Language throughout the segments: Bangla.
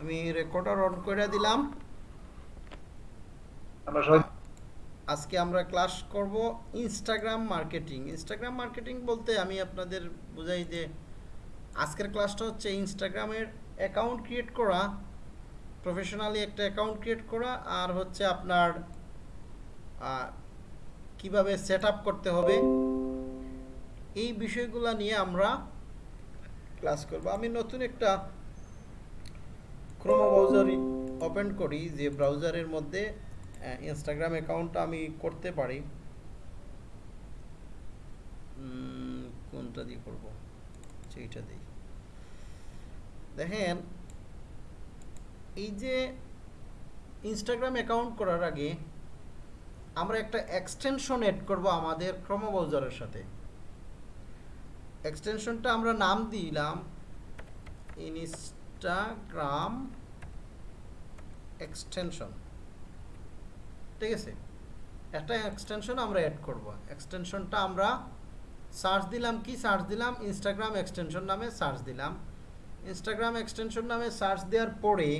আমি রেকর্ডার অন করে দিলাম। আজকে আমরা ক্লাস করব ইনস্টাগ্রাম মার্কেটিং ইনস্টাগ্রাম মার্কেটিং বলতে আমি আপনাদের বুঝাই যে আজকের ক্লাসটা হচ্ছে ইনস্টাগ্রামের অ্যাকাউন্ট ক্রিয়েট করা প্রফেশনালি একটা অ্যাকাউন্ট ক্রিয়েট করা আর হচ্ছে আপনার কীভাবে সেট আপ করতে হবে এই বিষয়গুলো নিয়ে আমরা ক্লাস করব। আমি নতুন একটা ক্রোমো ব্রাউজার ওপেন করি যে ব্রাউজারের মধ্যে ইনস্টাগ্রাম অ্যাকাউন্টটা আমি করতে পারি। কোনটা দিয়ে করব? সেইটা দিই। দেখেন, এই যে ইনস্টাগ্রাম অ্যাকাউন্ট করার আগে আমরা একটা এক্সটেনশন এড করব আমাদের ক্রোমো ব্রাউজারের সাথে। এক্সটেনশনটা আমরা নাম দিলাম ইনস্টাগ্রাম এক্সটেনশন ঠিক আছে? একটা এক্সটেনশন আমরা অ্যাড করব। এক্সটেনশনটা আমরা সার্চ দিলাম কি? সার্চ দিলাম ইনস্টাগ্রাম এক্সটেনশন নামে সার্চ দিলাম। ইনস্টাগ্রাম এক্সটেনশন নামে সার্চ দেওয়ার পরে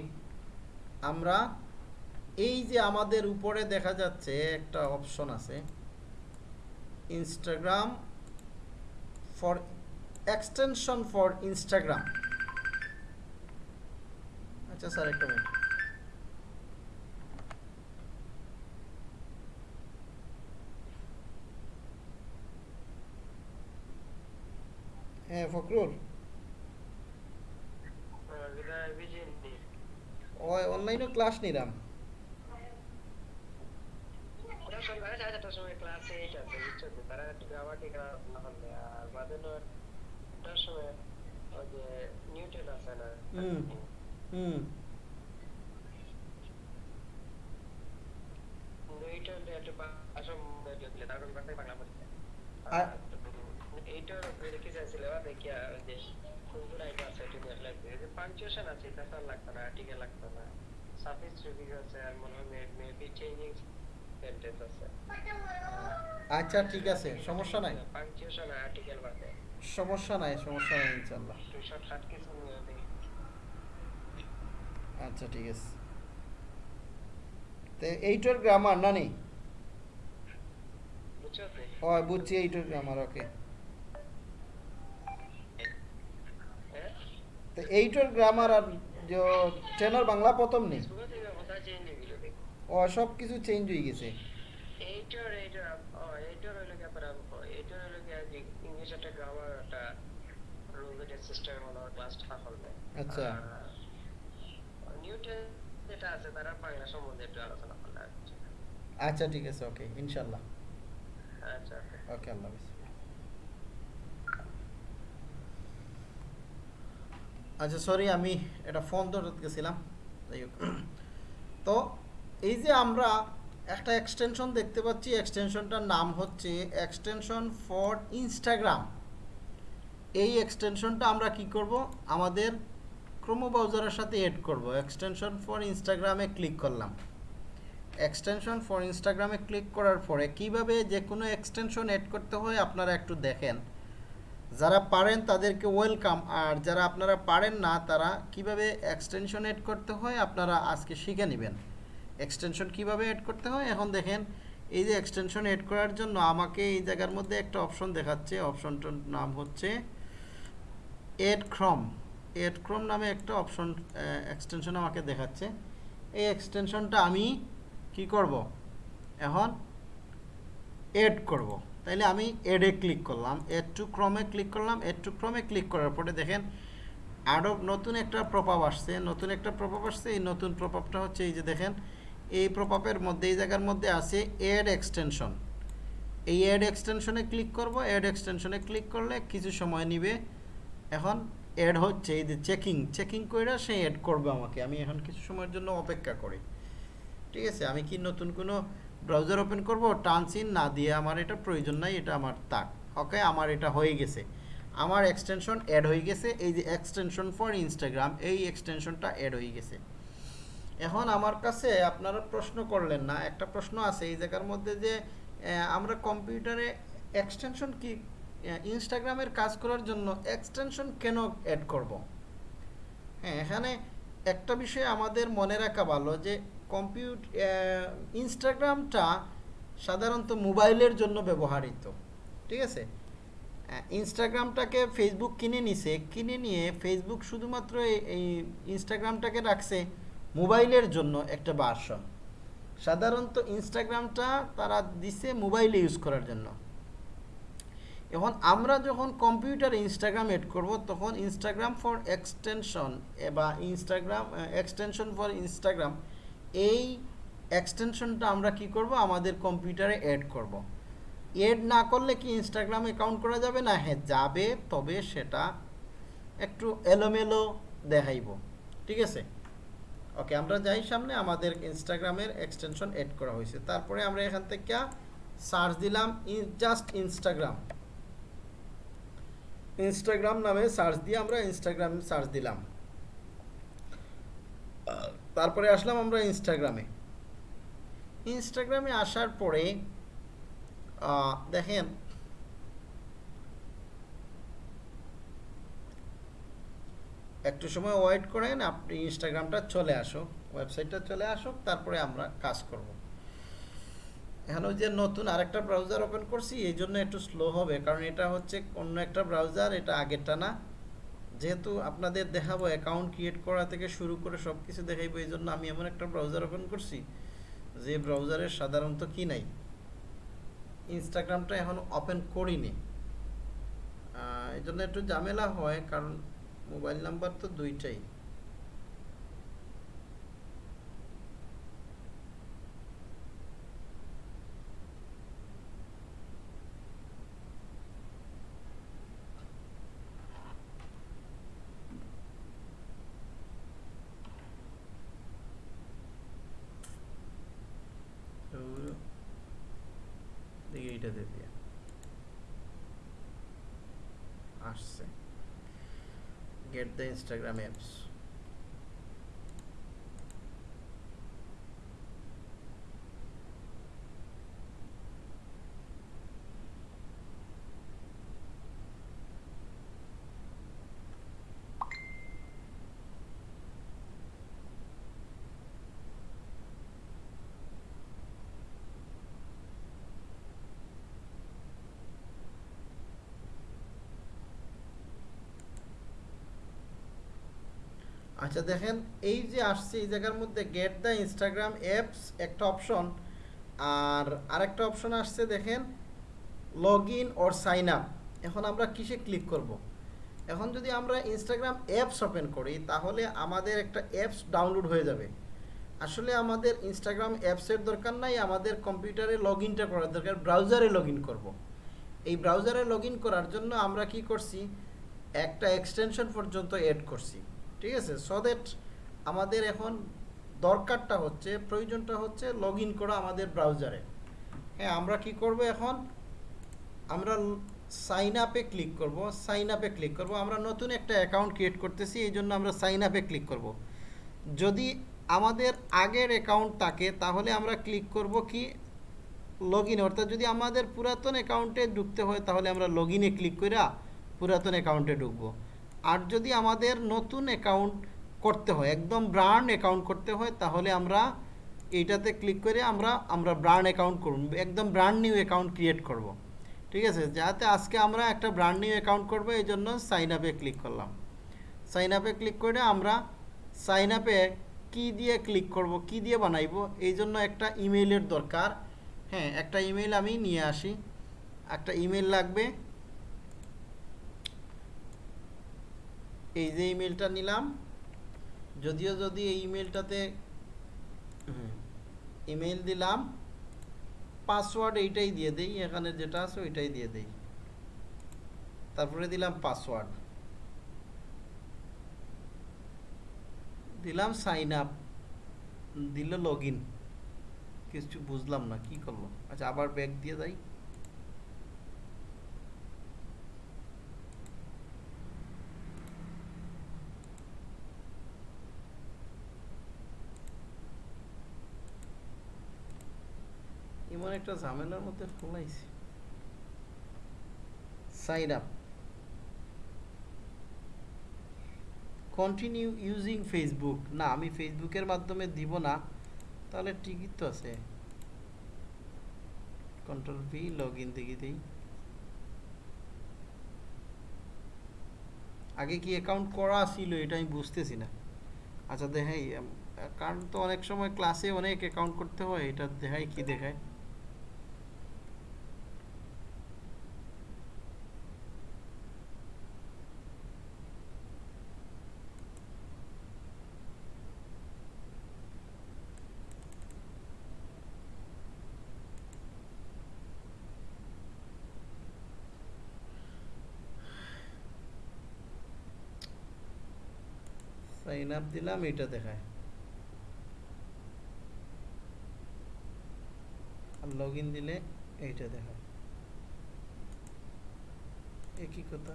আমরা এই যে আমাদের উপরে দেখা যাচ্ছে একটা অপশন আছে। Instagram for extension for Instagram আচ্ছা স্যার একটা মিনিট। হ্যাঁ ফখরুল। ওই অনলাইনে ক্লাস নিলাম হুম। হুম এইটার দেখি চাইছিল দেখিয়া যে কোনগুলো আইটা আছে এটা দেখলে যে পাঞ্চুয়েশন আছে এটা লাগতো না আর্টিকেল লাগতো না। সাফিক্স রিভিউ আছে আর মনে হয় মেবি চেঞ্জিং সেন্টেন্স আছে। আচ্ছা ঠিক আছে সমস্যা নাই। পাঞ্চুয়েশন আর্টিকেল বাদে। সমস্যা নাই সমস্যা নাই ইনশাল্লাহ। কিছু আচ্ছা ঠিক আছে। তো এইটার গ্রামার না নেই ও বুঝছি এইটার গ্রামার ওকে তো এইটার গ্রামার আর যে ট্রেনার বাংলা প্রথম নেই? থেকে ও সব কিছু চেঞ্জ হয়ে গেছে। এইটার এইটার ও এইটার হইল কি আপনার এইটার হইল কি ইংলিশ একটা গ্রামার একটা রুল এটা সিস্টেমের মতো ক্লাসটা হবে আচ্ছা। যেটা আছে তারা বাংলা সম্বন্ধে একটু আলোচনা করলে আচ্ছা ঠিক আছে ওকে ইনশাল্লাহ আচ্ছা ওকে। আল্লাহ হাফিজ। আচ্ছা সরি আমি এটা ফোন ধরতে গেছিলাম। যাই হোক। তো এই যে আমরা একটা এক্সটেনশন দেখতে পাচ্ছি এক্সটেনশনটার নাম হচ্ছে এক্সটেনশন ফর ইনস্টাগ্রাম এই এক্সটেনশনটা আমরা কি করব? আমাদের ক্রোমো ব্রাউজারের সাথে এড করব। এক্সটেনশন ফর ইনস্টাগ্রামে ক্লিক করলাম। এক্সটেনশন ফর ইনস্টাগ্রামে ক্লিক করার পরে কীভাবে যে কোনো এক্সটেনশন এড করতে হয় আপনারা একটু দেখেন। যারা পারেন তাদেরকে ওয়েলকাম আর যারা আপনারা পারেন না, তারা কীভাবে এক্সটেনশন এড করতে হয় আপনারা আজকে শিখে নেবেন। এক্সটেনশন কীভাবে এড করতে হয়? এখন দেখেন, এই যে এক্সটেনশন এড করার জন্য আমাকে এই জায়গার মধ্যে একটা অপশন দেখাচ্ছে। অপশনটার নাম হচ্ছে এড ক্রম এড ক্রম নামে একটা অপশন এক্সটেনশন আমাকে দেখাচ্ছে। এই এক্সটেনশনটা আমি কি করব? এখন এড করব। তাইলে আমি এডে ক্লিক করলাম। এড টু ক্রমে ক্লিক করলাম। এড টু ক্রমে ক্লিক করার পরে দেখেন আরও নতুন একটা প্রপাপ আসছে। নতুন একটা প্রপাপ আসছে। এই নতুন প্রপাপটা হচ্ছে এই যে দেখেন, এই প্রপাপের মধ্যে, এই জায়গার মধ্যে আছে এড এক্সটেনশন এই এড এক্সটেনশনে ক্লিক করব। এড এক্সটেনশনে ক্লিক করলে কিছু সময় নিবে। এখন অ্যাড হচ্ছে, এই যে চেকিং চেকিং করে সে অ্যাড করবে আমাকে। আমি এখন কিছু সময়ের জন্য অপেক্ষা করি। ঠিক আছে? আমি কি নতুন কোনো ব্রাউজার ওপেন করব? টানসিন না দিয়ে আমার এটা প্রয়োজন নাই, এটা আমার তাক ওকে আমার এটা হয়ে গেছে। আমার এক্সটেনশন অ্যাড হয়ে গেছে। এই যে এক্সটেনশন ফর ইনস্টাগ্রাম এই এক্সটেনশনটা অ্যাড হয়ে গেছে। এখন আমার কাছে আপনারা প্রশ্ন করলেন না। একটা প্রশ্ন আছে এই জায়গার মধ্যে যে আমরা কম্পিউটারে এক্সটেনশন কি ইনস্টাগ্রামের কাজ করার জন্য এক্সটেনশন কেন অ্যাড করব? হ্যাঁ এখানে একটা বিষয় আমাদের মনে রাখা ভালো যে কম্পিউট ইনস্টাগ্রামটা সাধারণত মোবাইলের জন্য ব্যবহৃত, ঠিক আছে? ইনস্টাগ্রামটাকে ফেসবুক কিনে নিছে, কিনে নিয়ে ফেসবুক শুধুমাত্র এই- এই ইনস্টাগ্রামটাকে রাখছে মোবাইলের জন্য একটা ভার্সন সাধারণত ইনস্টাগ্রামটা তারা দিছে মোবাইলে ইউজ করার জন্য। এখন আমরা যখন কম্পিউটারে ইনস্টাগ্রাম এড করব, তখন ইনস্টাগ্রাম ফর এক্সটেনশন বা ইনস্টাগ্রাম এক্সটেনশন ফর ইনস্টাগ্রাম এই এক্সটেনশনটা আমরা কি করব? আমাদের কম্পিউটারে অ্যাড করব। এড না করলে কি ইনস্টাগ্রাম অ্যাকাউন্ট করা যাবে? না হ্যাঁ যাবে, তবে সেটা একটু এলোমেলো দেখাইব। ঠিক আছে? ওকে, আমরা যাই সামনে, আমাদের ইনস্টাগ্রামের এক্সটেনশন এড করা হয়েছে। তারপরে আমরা এখান থেকে সার্চ দিলাম জাস্ট ইনস্টাগ্রাম ইনস্টাগ্রাম নামে সার্চ দিয়ে আমরা ইনস্টাগ্রাম সার্চ দিলাম। তারপরে আসলাম আমরা ইনস্টাগ্রামে ইনস্টাগ্রামে আসার পরে দেখেন, একটু সময় ওয়েট করেন, আপনি ইনস্টাগ্রামটা চলে আসুক ওয়েবসাইটটা চলে আসুক, তারপরে আমরা কাজ করব। এখন ওই যে নতুন আরেকটা ব্রাউজার ওপেন করছি, এই জন্য একটু স্লো হবে। কারণ এটা হচ্ছে অন্য একটা ব্রাউজার এটা আগেরটা না। যেহেতু আপনাদের দেখাবো অ্যাকাউন্ট ক্রিয়েট করা থেকে শুরু করে সব কিছু দেখাইবো, এই জন্য আমি এমন একটা ব্রাউজার ওপেন করছি, যে ব্রাউজারের সাধারণত কি নাই। ইনস্টাগ্রামটা এখন ওপেন করিনি। এই জন্য একটু ঝামেলা হয়, কারণ মোবাইল নাম্বার তো দুইটাই তো এটা দিয়ে দিয়ে। আসছে। গেট দ্য ইনস্টাগ্রাম অ্যাপস আচ্ছা দেখেন, এই যে আসছে, এই জায়গার মধ্যে গেট দ্য ইনস্টাগ্রাম অ্যাপস একটা অপশন আর আরেকটা অপশন আসছে, দেখেন log in or sign up এখন আমরা কিসে ক্লিক করব। এখন যদি আমরা ইনস্টাগ্রাম অ্যাপস ওপেন করি, তাহলে আমাদের একটা অ্যাপস ডাউনলোড হয়ে যাবে। আসলে আমাদের ইনস্টাগ্রাম অ্যাপসের দরকার নাই, আমাদের কম্পিউটারে লগ ইনটা করার দরকার ব্রাউজারে লগ ইন করব। এই ব্রাউজারে লগ করার জন্য আমরা কি করছি? একটা এক্সটেনশন পর্যন্ত অ্যাড করছি। ঠিক আছে? সো দ্যাট আমাদের এখন দরকারটা হচ্ছে, প্রয়োজনটা হচ্ছে লগ ইন করা আমাদের ব্রাউজারে হ্যাঁ আমরা কি করব এখন? আমরা সাইন আপে ক্লিক করব সাইন আপে ক্লিক করব। আমরা নতুন একটা অ্যাকাউন্ট ক্রিয়েট করতেছি, এই জন্য আমরা সাইন আপে ক্লিক করব। যদি আমাদের আগের অ্যাকাউন্ট থাকে, তাহলে আমরা ক্লিক করব কি? লগ ইন অর্থাৎ যদি আমাদের পুরাতন অ্যাকাউন্টে ঢুকতে হয়, তাহলে আমরা লগ ইনে ক্লিক করে পুরাতন অ্যাকাউন্টে ঢুকবো। আর যদি আমাদের নতুন অ্যাকাউন্ট করতে হয়, একদম ব্র্যান্ড অ্যাকাউন্ট করতে হয়, তাহলে আমরা এইটাতে ক্লিক করে আমরা আমরা ব্র্যান্ড অ্যাকাউন্ট করুন একদম ব্র্যান্ড নিউ অ্যাকাউন্ট ক্রিয়েট করব। ঠিক আছে? যাতে আজকে আমরা একটা ব্র্যান্ড নিউ অ্যাকাউন্ট করব, এই জন্য সাইন আপে ক্লিক করলাম। সাইন আপে ক্লিক করে আমরা সাইন আপে কী দিয়ে ক্লিক করব, কি দিয়ে বানাইবো, এই জন্য একটা ইমেইলের দরকার। হ্যাঁ একটা ইমেইল আমি নিয়ে আসি। একটা ইমেল লাগবে এই যে ইমেলটা নিলাম, যদিও যদি এই ইমেলটাতে ইমেল দিলাম পাসওয়ার্ড এইটাই দিয়ে দেই, এখানে যেটা আছে ওইটাই দিয়ে দেই। তারপরে দিলাম পাসওয়ার্ড দিলাম সাইন আপ দিল লগ ইন কিছু বুঝলাম না, কি করল আচ্ছা আবার ব্যাক দিয়ে যাই এমন একটা ঝামেলার মধ্যে ফলাইছি। Sign up continue using Facebook না, আমি ফেসবুকের মাধ্যমে দিব না, তাহলে ঠিকই তো আছে। কন্ট্রোল ভি লগ ইন দেখি দিই। আগে কি অ্যাকাউন্ট করা ছিল এটা আমি বুঝতেছি না। আচ্ছা দেখাই কারণ তো অনেক সময় ক্লাসে অনেক অ্যাকাউন্ট করতে হয়, এটা দেখাই কি দেখায়? আপ দিলাম এটা দেখায়। আর লগ দিলে এইটা দেখায়। একই কথা?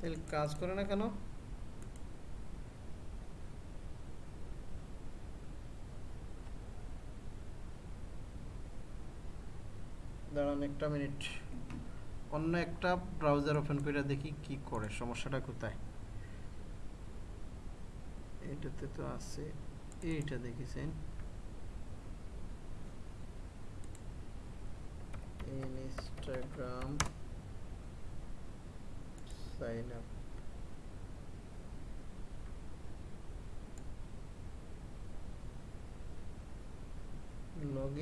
তাহলে কাজ করে না কেন? দাঁড়ান একটা মিনিট অন্য একটা ব্রাউজার ওপেন করে দেখি কি করে, সমস্যাটা কোথায়? এটাতে তো আছে, এইটা দেখেছেন। Instagram sign up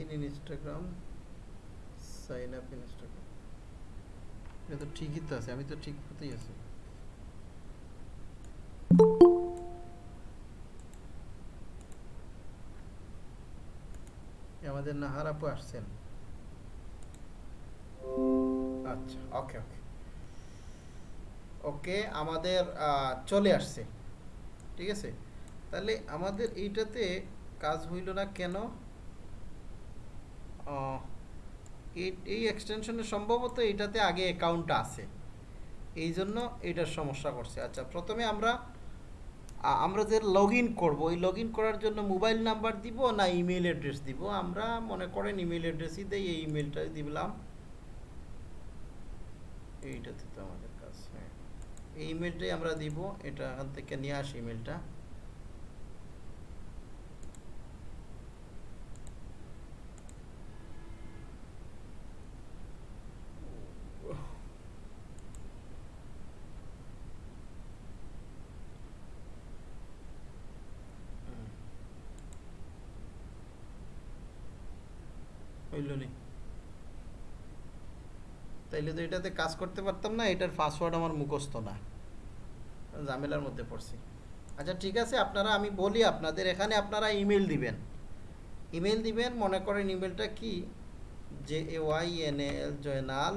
in Instagram sign up Instagram এটা তো ঠিকই তো আছে আমি তো ঠিক মতোই আছি। আমাদের নাহার আপু আসছেন। আচ্ছা ওকে ওকে। ওকে, আমাদের চলে আসছে। ঠিক আছে? তাহলে আমাদের এইটাতে কাজ হইল না কেন? এই- এই এক্সটেনশনে সম্ভবত এটাতে আগে অ্যাকাউন্ট আছে। এই জন্য এটার সমস্যা করছে। আচ্ছা প্রথমে আমরা আমরা যে লগ ইন করব ওই লগ ইন করার জন্য মোবাইল নাম্বার দিব না ইমেল অ্যাড্রেস দিব? আমরা মনে করেন ইমেল অ্যাড্রেসই দিই, এই ইমেলটা দিলাম। এইটাতে তো আমাদের কাজ হ্যাঁ। এই ইমেলটাই আমরা দিব, এটা থেকে নিয়ে আসি ইমেলটা হইল নি তাইলে তো এটাতে কাজ করতে পারতাম না, এটার পাসওয়ার্ড আমার মুখস্থ না। ঝামেলার মধ্যে পড়ছি। আচ্ছা ঠিক আছে, আপনারা, আমি বলি আপনাদের, এখানে আপনারা ইমেল দিবেন। ইমেল দিবেন, মনে করেন ইমেলটা কি? J A Y N L Joynal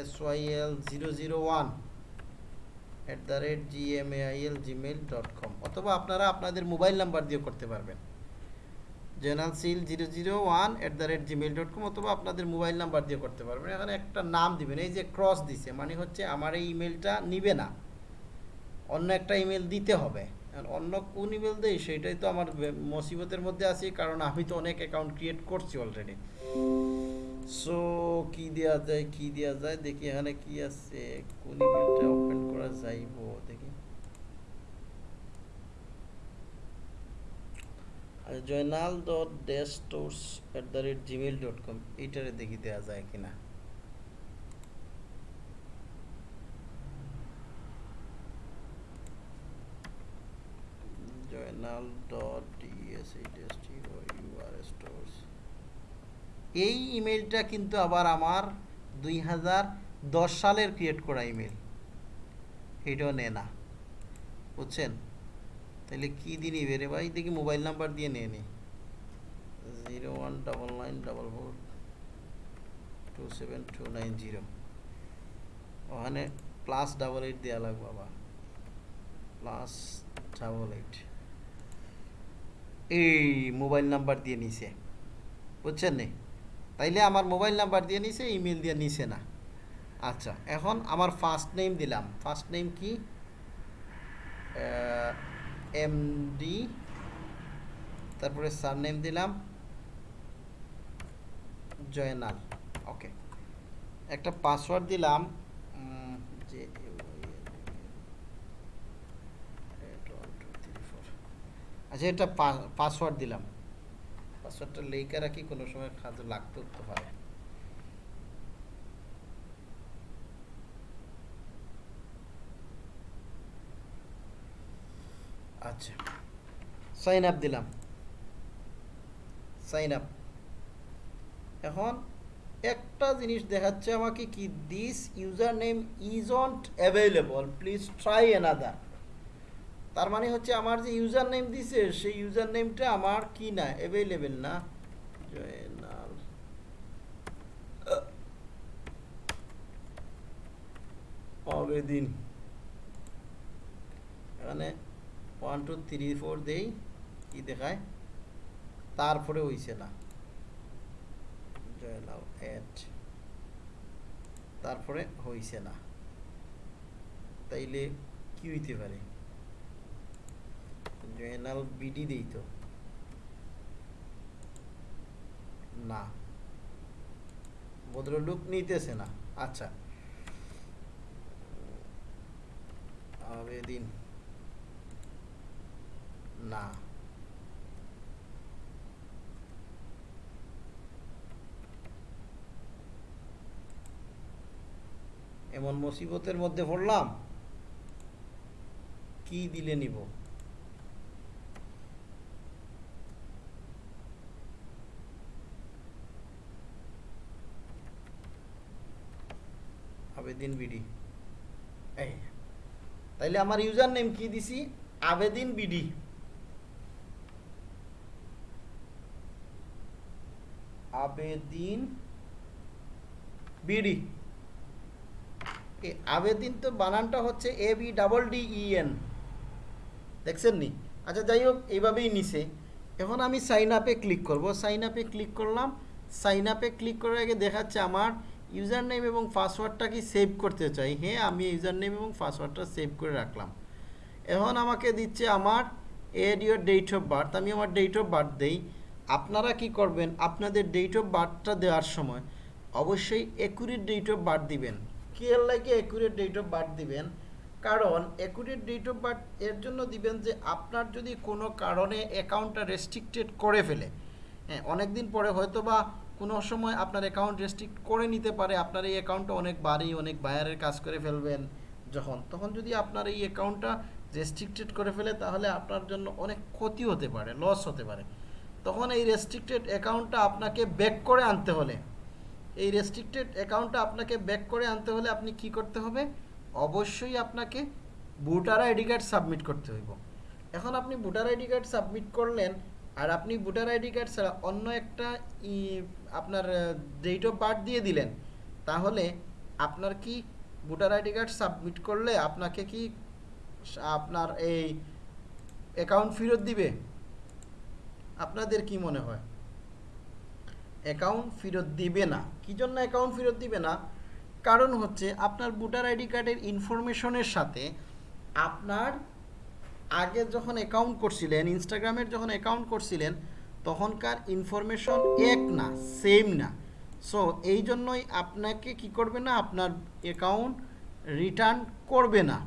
S Y L zero zero one at the rate G M A I L Gmail dot com অথবা আপনারা আপনাদের মোবাইল নাম্বার দিয়ে করতে পারবেন। General seal zero zero one at the rate Gmail dot com অথবা আপনাদের মোবাইল নাম্বার দিয়ে করতে পারবেন। এখানে একটা নাম দিবেন, এই যে ক্রস দিছে মানে হচ্ছে আমার এই ইমেলটা নিবে না। অন্য একটা ইমেল দিতে হবে। অন্য কোন ইমেল দেয় সেটাই তো আমার মুসিবতের মধ্যে আছি, কারণ আমি তো অনেক অ্যাকাউন্ট ক্রিয়েট করছি অলরেডি সো কি দেওয়া যায়, কি দেওয়া যায়, দেখি এখানে কি আছে, কোন ইমেলটা ওপেন করা যাইব, দেখি। Joynal dot dash stores at the rate Gmail dot com এইটারে দেখি দেওয়া যায় কিনা। জয়নাল ডট এই ইমেলটা কিন্তু আবার আমার দুই হাজার দশ সালের ক্রিয়েট করা ইমেল এটাও নেয় না। বুঝছেন? তাহলে কি দিয়ে নিবে রে ভাই? দেখি মোবাইল নাম্বার দিয়ে নিয়ে নি। Zero one double nine double four two seven two nine zero. ওখানে প্লাস ডাবল এইট দেওয়া লাগবে বাবা। Plus double eight. এই মোবাইল নাম্বার দিয়ে নিছে। বুঝছেন নি? তাইলে আমার মোবাইল নাম্বার দিয়ে নিছে ইমেল দিয়ে নিছে না। আচ্ছা এখন আমার ফার্স্ট নেম দিলাম। ফার্স্ট নেম কি? এমডি তারপরে সার নেম দিলাম, জয়নাল ওকে একটা পাসওয়ার্ড দিলাম যে আচ্ছা এটা পাসওয়ার্ড দিলাম। পাসওয়ার্ডটা লেখা রাখি, কোনো সময় কাজে লাগতেও তো পারে আচ্ছা। সাইন আপ দিলাম। সাইন আপ এখন একটা জিনিস দেখাচ্ছে আমাকে কি this username isn't available please try another তার মানে হচ্ছে আমার যে ইউজার নেম দিছে, সেই ইউজার নেমটা আমার কি না অ্যাভেলেবেল না? জয়নাল আবেদিন এখানে ওয়ান টু থ্রি ফোর দেই কি দেখায়। তারপরে হইছে না। তারপরে হইছে না। তাইলে কি হইতে পারে? জয়নাল বিডি দেই তো। না। ভদ্রলোক নিতেছে না। আচ্ছা। আবেদিন। না। এমন মুসিবতের মধ্যে পড়লাম, কি দিলে নিব? আবেদিন বিডি। তাইলে আমার ইউজার নেম কি দিছি? আবেদিন বিডি। আবেদিন বিডি। আবেদিন তো বানানটা হচ্ছে A B double D E N. দেখছেন নি আচ্ছা যাই হোক, এইভাবেই নিছে। এখন আমি সাইন আপে ক্লিক করব। সাইন আপে ক্লিক করলাম। সাইন আপে ক্লিক করার আগে দেখাচ্ছে আমার ইউজার নেম এবং পাসওয়ার্ডটা কি সেভ করতে চাই। হ্যাঁ আমি ইউজার নেম এবং পাসওয়ার্ডটা সেভ করে রাখলাম। এখন আমাকে দিচ্ছে আমার add your date of birth আমি আমার ডেট অফ বার্থ দেই। আপনারা কি করবেন? আপনাদের ডেট অফ বার্থটা দেওয়ার সময় অবশ্যই একুরেট ডেট অফ বার্থ দিবেন। কি এর লাগে একুরেট ডেট অফ বার্থ দিবেন। কারণ একুরেট ডেট অফ বার্থ এর জন্য দিবেন যে আপনার যদি কোনো কারণে অ্যাকাউন্টটা রেস্ট্রিক্টেড করে ফেলে হ্যাঁ অনেক দিন পরে হয়তো বা কোনো সময় আপনার অ্যাকাউন্ট রেস্ট্রিক্ট করে নিতে পারে। আপনার এই অ্যাকাউন্টটা অনেক বাড়ি, অনেক বায়ারের কাজ করে ফেলবেন যখন। তখন যদি আপনার এই অ্যাকাউন্টটা রেস্ট্রিক্টেড করে ফেলে, তাহলে আপনার জন্য অনেক ক্ষতি হতে পারে লস হতে পারে। তখন এই রেস্ট্রিক্টেড অ্যাকাউন্টটা আপনাকে ব্যাক করে আনতে হলে। এই রেস্ট্রিক্টেড অ্যাকাউন্টটা আপনাকে ব্যাক করে আনতে হলে আপনি কি করতে হবে? অবশ্যই আপনাকে ভোটার আইডি কার্ড সাবমিট করতে হইব। এখন আপনি ভোটার আইডি কার্ড সাবমিট করলেন আর আপনি ভোটার আইডি কার্ড ছাড়া অন্য একটা আপনার ডেট অফ বার্থ দিয়ে দিলেন, তাহলে আপনার কি ভোটার আইডি কার্ড সাবমিট করলে আপনাকে কি আপনার এই অ্যাকাউন্ট ফেরত দিবে? আপনাদের কি মনে হয়? অ্যাকাউন্ট ফেরত দিবে না। কি জন্য অ্যাকাউন্ট ফেরত দিবে না? কারণ হচ্ছে আপনার ভোটার আইডি কার্ডের ইনফরমেশনের সাথে আপনার আগে যখন অ্যাকাউন্ট করছিলেন, ইনস্টাগ্রামের যখন অ্যাকাউন্ট করছিলেন, তখনকার ইনফরমেশন এক না, সেম না। সো এই জন্যই আপনাকে কি করবে না? আপনার অ্যাকাউন্ট রিটার্ন করবে না।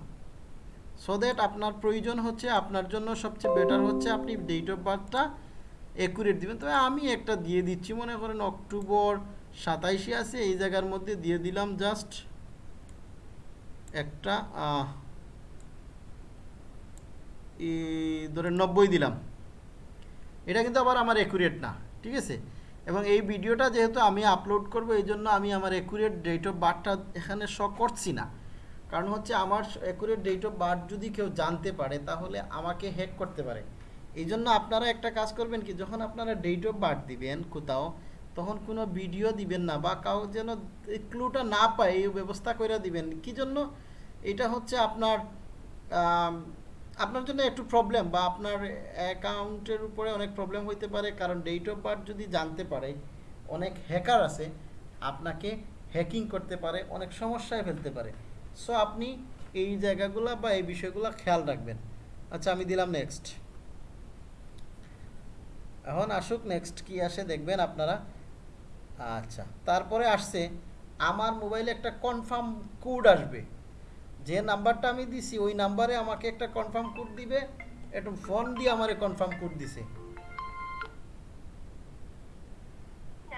সো দ্যাট আপনার প্রয়োজন হচ্ছে, আপনার জন্য সবচেয়ে বেটার হচ্ছে আপনি ডেট অফ বার্থটা একুরেট দিবেন। তবে আমি একটা দিয়ে দিচ্ছি, মনে করেন অক্টোবর সাতাইশে আছে, এই জায়গার মধ্যে দিয়ে দিলাম জাস্ট একটা ধরেন নব্বই দিলাম। এটা কিন্তু আবার আমার অ্যাকুরেট না, ঠিক আছে? এবং এই ভিডিওটা যেহেতু আমি আপলোড করব, এই জন্য আমি আমার অ্যাকুরেট ডেট অফ বার্থটা এখানে শ করছি না। কারণ হচ্ছে আমার অ্যাকুরেট ডেট অফ বার্থ যদি কেউ জানতে পারে, তাহলে আমাকে হ্যাক করতে পারে। এই জন্য আপনারা একটা কাজ করবেন কি, যখন আপনারা ডেট অফ বার্থ দিবেন কোথাও, তখন কোনো ভিডিও দিবেন না বা কাউ যেন ক্লুটা না পায়, এই ব্যবস্থা করে দিবেন। কি জন্য? এটা হচ্ছে আপনার আপনার জন্য একটু প্রবলেম বা আপনার অ্যাকাউন্টের উপরে অনেক প্রবলেম হইতে পারে, কারণ ডেট অফ বার্থ যদি জানতে পারে, অনেক হ্যাকার আছে, আপনাকে হ্যাকিং করতে পারে, অনেক সমস্যায় ফেলতে পারে। সো আপনি এই জায়গাগুলো বা এই বিষয়গুলো খেয়াল রাখবেন। আচ্ছা আমি দিলাম নেক্সট এখন আসুক নেক্সট কি আসে দেখবেন আপনারা। আচ্ছা তারপরে আসছে, আমার মোবাইলে একটা কনফার্ম কোড আসবে। যে নাম্বারটা আমি দিছি, ওই নাম্বারে আমাকে একটা কনফার্ম কোড দিবে, একটু ফোন দিয়ে আমার কনফার্ম কোড দিছে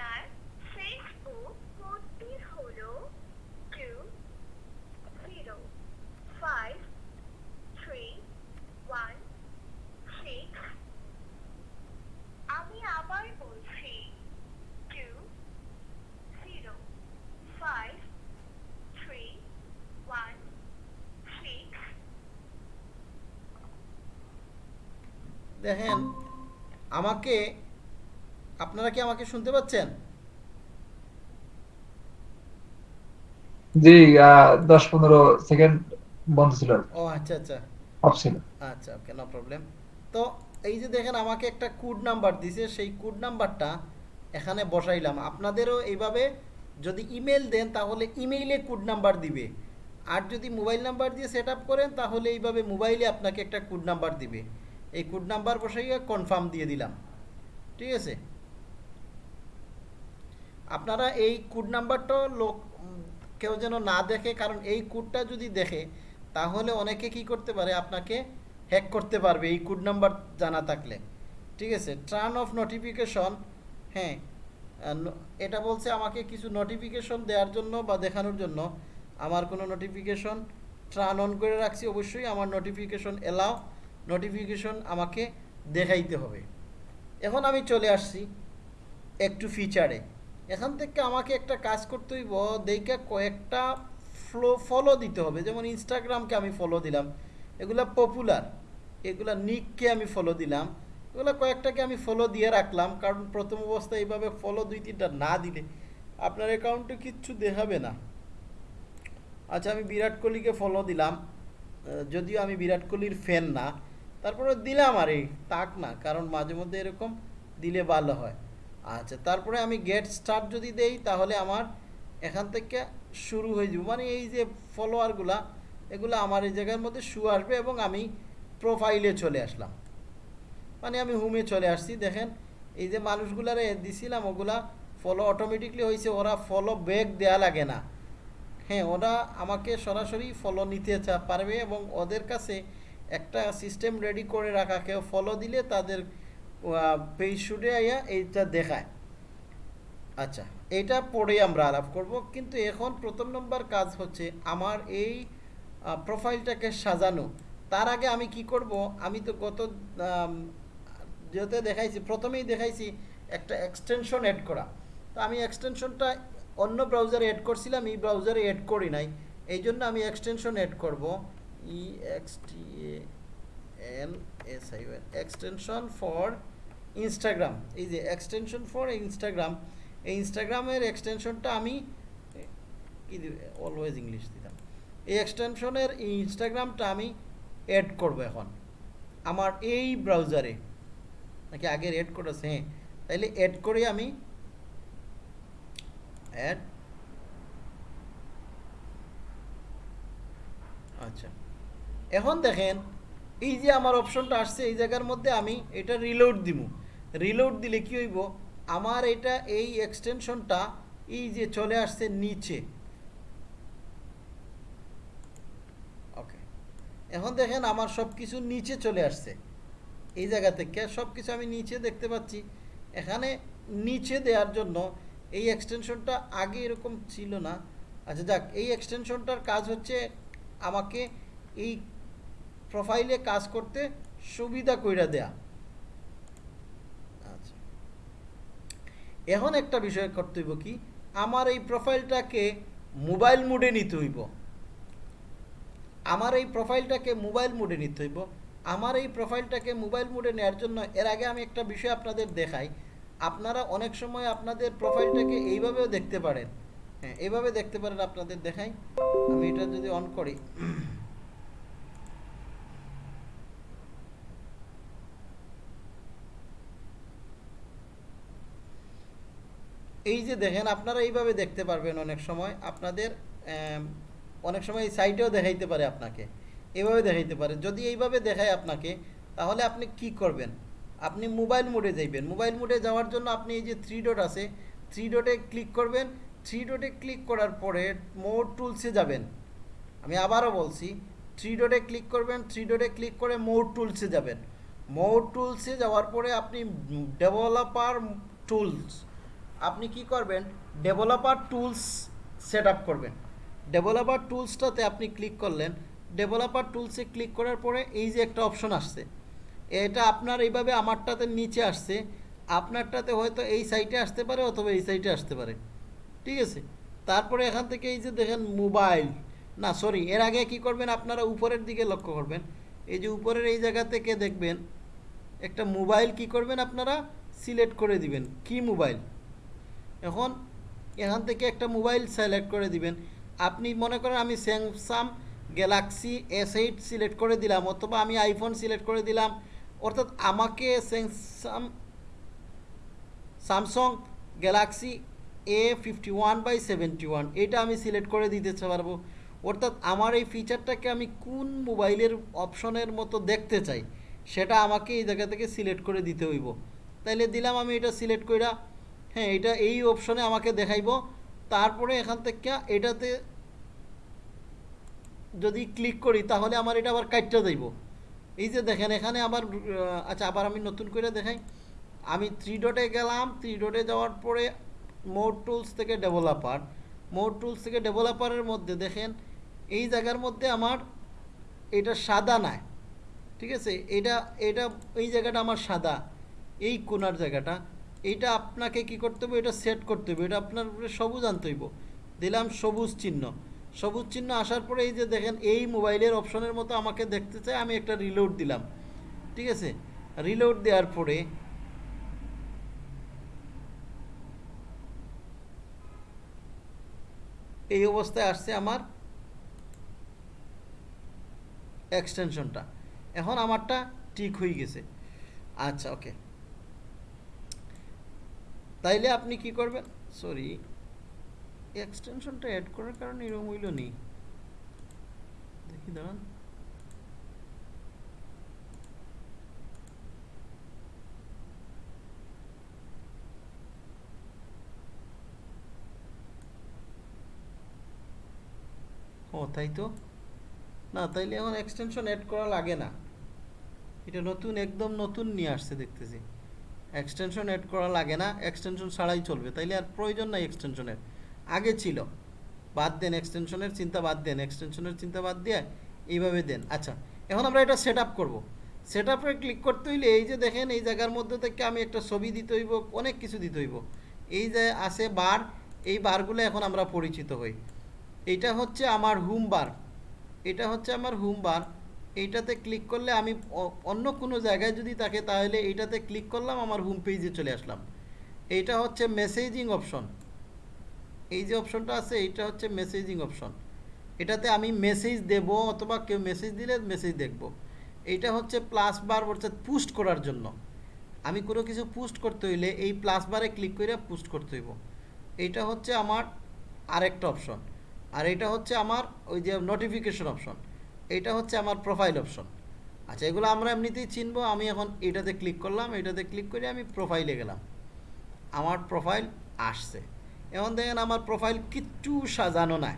আপনার ফেসবুক কোডটি হলো two zero five three one six আমি আবার বলছি two zero five three one six দেখেন আমাকে আপনারা কি আমাকে শুনতে পাচ্ছেন? জি আহ, দশ পনেরো সেকেন্ড বন্ধ ছিল। ও আচ্ছা আচ্ছা। অফ ছিল। আচ্ছা ওকে নো প্রবলেম তো এই যে দেখেন আমাকে একটা কোড নাম্বার দিছে সেই কোড নাম্বারটা এখানে বসাইলাম। আপনাদেরও এইভাবে যদি ইমেল দেন তাহলে ইমেইলে কোড নাম্বার দিবে। আর যদি মোবাইল নাম্বার দিয়ে সেট আপ করেন তাহলে এইভাবে মোবাইলে আপনাকে একটা কোড নাম্বার দিবে। এই কোড নাম্বার বসাইয়া কনফার্ম দিয়ে দিলাম। ঠিক আছে? আপনারা এই কোড নাম্বারটা লোক কেউ যেন না দেখে, কারণ এই কোডটা যদি দেখে, তাহলে অনেকে কি করতে পারে, আপনাকে হ্যাক করতে পারবে এই কোড নাম্বার জানা থাকলে। ঠিক আছে? টার্ন অফ নোটিফিকেশন হ্যাঁ এটা বলছে আমাকে কিছু নোটিফিকেশন দেওয়ার জন্য বা দেখানোর জন্য। আমার কোনো নোটিফিকেশন ট্রান অন করে রাখছি, অবশ্যই আমার নোটিফিকেশন এলাও নোটিফিকেশন আমাকে দেখাইতে হবে। এখন আমি চলে আসছি একটু ফিচারে এখান থেকে আমাকে একটা কাজ করতে হইব, দেখে কয়েকটা ফ্লো ফলো দিতে হবে। যেমন ইনস্টাগ্রামকে আমি ফলো দিলাম, এগুলা পপুলার এগুলা নিককে আমি ফলো দিলাম, এগুলো কয়েকটাকে আমি ফলো দিয়ে রাখলাম, কারণ প্রথম অবস্থায় এইভাবে ফলো দুই তিনটা না দিলে আপনার অ্যাকাউন্টে কিচ্ছু দেখাবে না। আচ্ছা আমি বিরাট কোহলিকে ফলো দিলাম। যদিও আমি বিরাট কোহলির ফ্যান না তারপরে দিলাম আর এই তাক না, কারণ মাঝে মধ্যে এরকম দিলে ভালো হয়। আচ্ছা তারপরে আমি গেট স্টার্ট যদি দেই, তাহলে আমার এখান থেকে শুরু হয়ে যাব। মানে এই যে ফলোয়ারগুলা এগুলো আমার এই জায়গার মধ্যে শু আসবে এবং আমি প্রোফাইলে চলে আসলাম। মানে আমি হোমে চলে আসছি, দেখেন, এই যে মানুষগুলারে দিছিলাম, ওগুলা ফলো অটোমেটিকলি হয়েছে ওরা ফলো ব্যাক দেয়া লাগে না। হ্যাঁ ওরা আমাকে সরাসরি ফলো নিতে পারবে এবং ওদের কাছে একটা সিস্টেম রেডি করে রাখা, কেউ ফলো দিলে তাদের পেজ শুটে আইয়া এইটা দেখায়। আচ্ছা এইটা পরে আমরা আলাপ করব। কিন্তু এখন প্রথম নম্বর কাজ হচ্ছে আমার এই প্রোফাইলটাকে সাজানো। তার আগে আমি কি করব? আমি তো গত যেতে দেখাইছি, প্রথমেই দেখাইছি একটা এক্সটেনশন অ্যাড করা। তো আমি এক্সটেনশনটা অন্য ব্রাউজারে অ্যাড করছিলাম, এই ব্রাউজারে অ্যাড করি নাই। এই জন্য আমি এক্সটেনশন অ্যাড করব। E X T N S I one extension for Instagram এই যে এক্সটেনশন ফর ইনস্টাগ্রাম এই ইনস্টাগ্রামের এক্সটেনশনটা আমি এ, কি অলওয়েজ ইংলিশ দিতাম। এই এক্সটেনশনের ইনস্টাগ্রামটা আমি অ্যাড করব এখন। আমার এই ব্রাউজারে নাকি আগের অ্যাড করেছে? হ্যাঁ তাইলে অ্যাড করে আমি অ্যাড আচ্ছা এখন দেখেন, এই যে আমার অপশনটা আসছে, এই জায়গার মধ্যে আমি এটা রিলোড দিব রিলোড দিলে কি হইব? আমার এটা এই এক্সটেনশনটা এই যে চলে আসছে নিচে। ওকে এখন দেখেন আমার সব কিছু নিচে চলে আসছে। এই জায়গা থেকে সব কিছু আমি নিচে দেখতে পাচ্ছি। এখানে নিচে দেওয়ার জন্য এই এক্সটেনশনটা আগে এরকম ছিল না। আচ্ছা যাক, এই এক্সটেনশনটার কাজ হচ্ছে আমাকে এই প্রোফাইলে কাজ করতে সুবিধা কইরা দেয়া। আচ্ছা। এখন একটা বিষয় করতে হইব কি, আমার এই প্রোফাইলটাকে মোবাইল মোডে নিতে হইব। আমার এই প্রোফাইলটাকে মোবাইল মোডে নিতে হইব। আমার এই প্রোফাইলটাকে মোবাইল মোডে নেওয়ার জন্য, এর আগে আমি একটা বিষয় আপনাদের দেখাই। আপনারা অনেক সময় আপনাদের প্রোফাইলটাকে এইভাবেও দেখতে পারেন। হ্যাঁ এইভাবে দেখতে পারেন আপনাদের দেখাই। আমি এটা যদি অন করি। এই যে দেখেন, আপনারা এইভাবে দেখতে পারবেন অনেক সময়। আপনাদের অনেক সময় এই সাইটেও দেখাইতে পারে আপনাকে। এভাবে দেখাইতে পারে। যদি এইভাবে দেখায় আপনাকে, তাহলে আপনি কি করবেন? আপনি মোবাইল মোডে যাইবেন। মোবাইল মোডে যাওয়ার জন্য আপনি এই যে থ্রি ডট আছে থ্রি ডটে ক্লিক করবেন। থ্রি ডটে ক্লিক করার পরে মোর টুলসে যাবেন। আমি আবারও বলছি থ্রি ডটে ক্লিক করবেন। থ্রি ডটে ক্লিক করে মোর টুলসে যাবেন। মোর টুলসে যাওয়ার পরে আপনি ডেভেলপার টুলস আপনি কি করবেন? ডেভেলপার টুলস সেট করবেন। ডেভেলপার টুলসটাতে আপনি ক্লিক করলেন। ডেভেলপার টুলসে ক্লিক করার পরে এই যে একটা অপশন আসছে, এটা আপনার এইভাবে আমারটাতে নিচে আসছে। আপনারটাতে হয়তো এই সাইটে আসতে পারে অথবা এই সাইটে আসতে পারে। ঠিক আছে? তারপরে এখান থেকে এই যে দেখেন মোবাইল না সরি এর আগে কি করবেন? আপনারা উপরের দিকে লক্ষ্য করবেন। এই যে উপরের এই জায়গা থেকে দেখবেন, একটা মোবাইল কি করবেন আপনারা? সিলেক্ট করে দিবেন। কি মোবাইল এখন এখান থেকে একটা মোবাইল সিলেক্ট করে দিবেন। আপনি মনে করেন আমি Samsung Galaxy S eight select করে দিলাম, অথবা আমি আইফোন সিলেক্ট করে দিলাম, অর্থাৎ আমাকে Samsung Samsung Galaxy A fifty one by seventy one এটা আমি সিলেক্ট করে দিতে পারব। অর্থাৎ আমার এই ফিচারটাকে আমি কোন মোবাইলের অপশনের মতো দেখতে চাই, সেটা আমাকে এই জায়গা থেকে সিলেক্ট করে দিতে হইব। তাইলে দিলাম আমি এটা সিলেক্ট কইরা হ্যাঁ এটা এই অপশনে আমাকে দেখাইব। তারপরে এখান থেকে এটাতে যদি ক্লিক করি তাহলে আমার এটা আবার কাটটা যাইব এই যে দেখেন এখানে আহ, আচ্ছা আবার আমি নতুন করে দেখাই। আমি থ্রি ডটে গেলাম থ্রি ডটে যাওয়ার পরে মোর টুলস থেকে ডেভেলপার মোর টুলস থেকে ডেভেলপারের মধ্যে দেখেন এই জায়গার মধ্যে আমার এটা সাদা নাই। ঠিক আছে? এটা এটা এই জায়গাটা আমার সাদা। এই কোনার জায়গাটা। এইটা আপনাকে কি করতে হবে? এটা সেট করতে হবে। এটা আপনার উপরে সবুজ আনতে হইব। দিলাম সবুজ চিহ্ন। সবুজ চিহ্ন আসার পরে এই যে দেখেন, এই মোবাইলের অপশনের মতো আমাকে দেখতে চাই আমি একটা রিলোড দিলাম। ঠিক আছে? রিলোড দেওয়ার পরে এই অবস্থায় আসছে আমার এক্সটেনশনটা এখন আমারটা ঠিক হয়ে গেছে। আচ্ছা ওকে তাইলে আপনি কি করবেন? সরি এক্সটেনশনটা অ্যাড করার কারণে এরকম হইল নেই দেখি, দাঁড়ান। ও, তাই তো? না, তাইলে এখন এক্সটেনশন অ্যাড করা লাগে না। এটা নতুন, একদম নতুন নিয়ে আসছে, দেখতেছি। এক্সটেনশন অ্যাড করা লাগে না এক্সটেনশন ছাড়াই চলবে, তাইলে আর প্রয়োজন নাই এক্সটেনশনের আগে ছিল, বাদ দেন এক্সটেনশনের চিন্তা বাদ দেন এক্সটেনশনের চিন্তা বাদ দিয়ে এইভাবে দেন। আচ্ছা এখন আমরা এটা সেট আপ করব। সেট আপে ক্লিক করতে হইলে এই যে দেখেন, এই জায়গার মধ্যে থেকে আমি একটা ছবি দিতে হইব, অনেক কিছু দিতে হইব। এই যে আছে বার, এই বারগুলো এখন আমরা পরিচিত হই। এটা হচ্ছে আমার হোম বার এটা হচ্ছে আমার হোম বার এইটাতে ক্লিক করলে আমি অন্য কোনো জায়গায় যদি থাকে তাহলে এইটাতে ক্লিক করলাম, আমার হোম পেজে চলে আসলাম। এইটা হচ্ছে মেসেজিং অপশন এই যে অপশনটা আছে, এইটা হচ্ছে মেসেজিং অপশন এটাতে আমি মেসেজ দেব অথবা কেউ মেসেজ দিলে মেসেজ দেখব। এইটা হচ্ছে প্লাস বার অর্থাৎ পুস্ট করার জন্য। আমি কোনো কিছু পুস্ট করতে হইলে এই প্লাস বারে ক্লিক করে পুস্ট করতে হইব। এইটা হচ্ছে আমার আরেকটা অপশন আর এটা হচ্ছে আমার ওই যে নোটিফিকেশন অপশন এইটা হচ্ছে আমার প্রোফাইল অপশন আচ্ছা এগুলো আমরা এমনিতেই চিনবো, আমি এখন এটাতে ক্লিক করলাম, এটাতে ক্লিক করে আমি প্রোফাইলে গেলাম। আমার প্রোফাইল আসছে। এখন দেখেন আমার প্রোফাইল কিচ্ছু সাজানো নাই।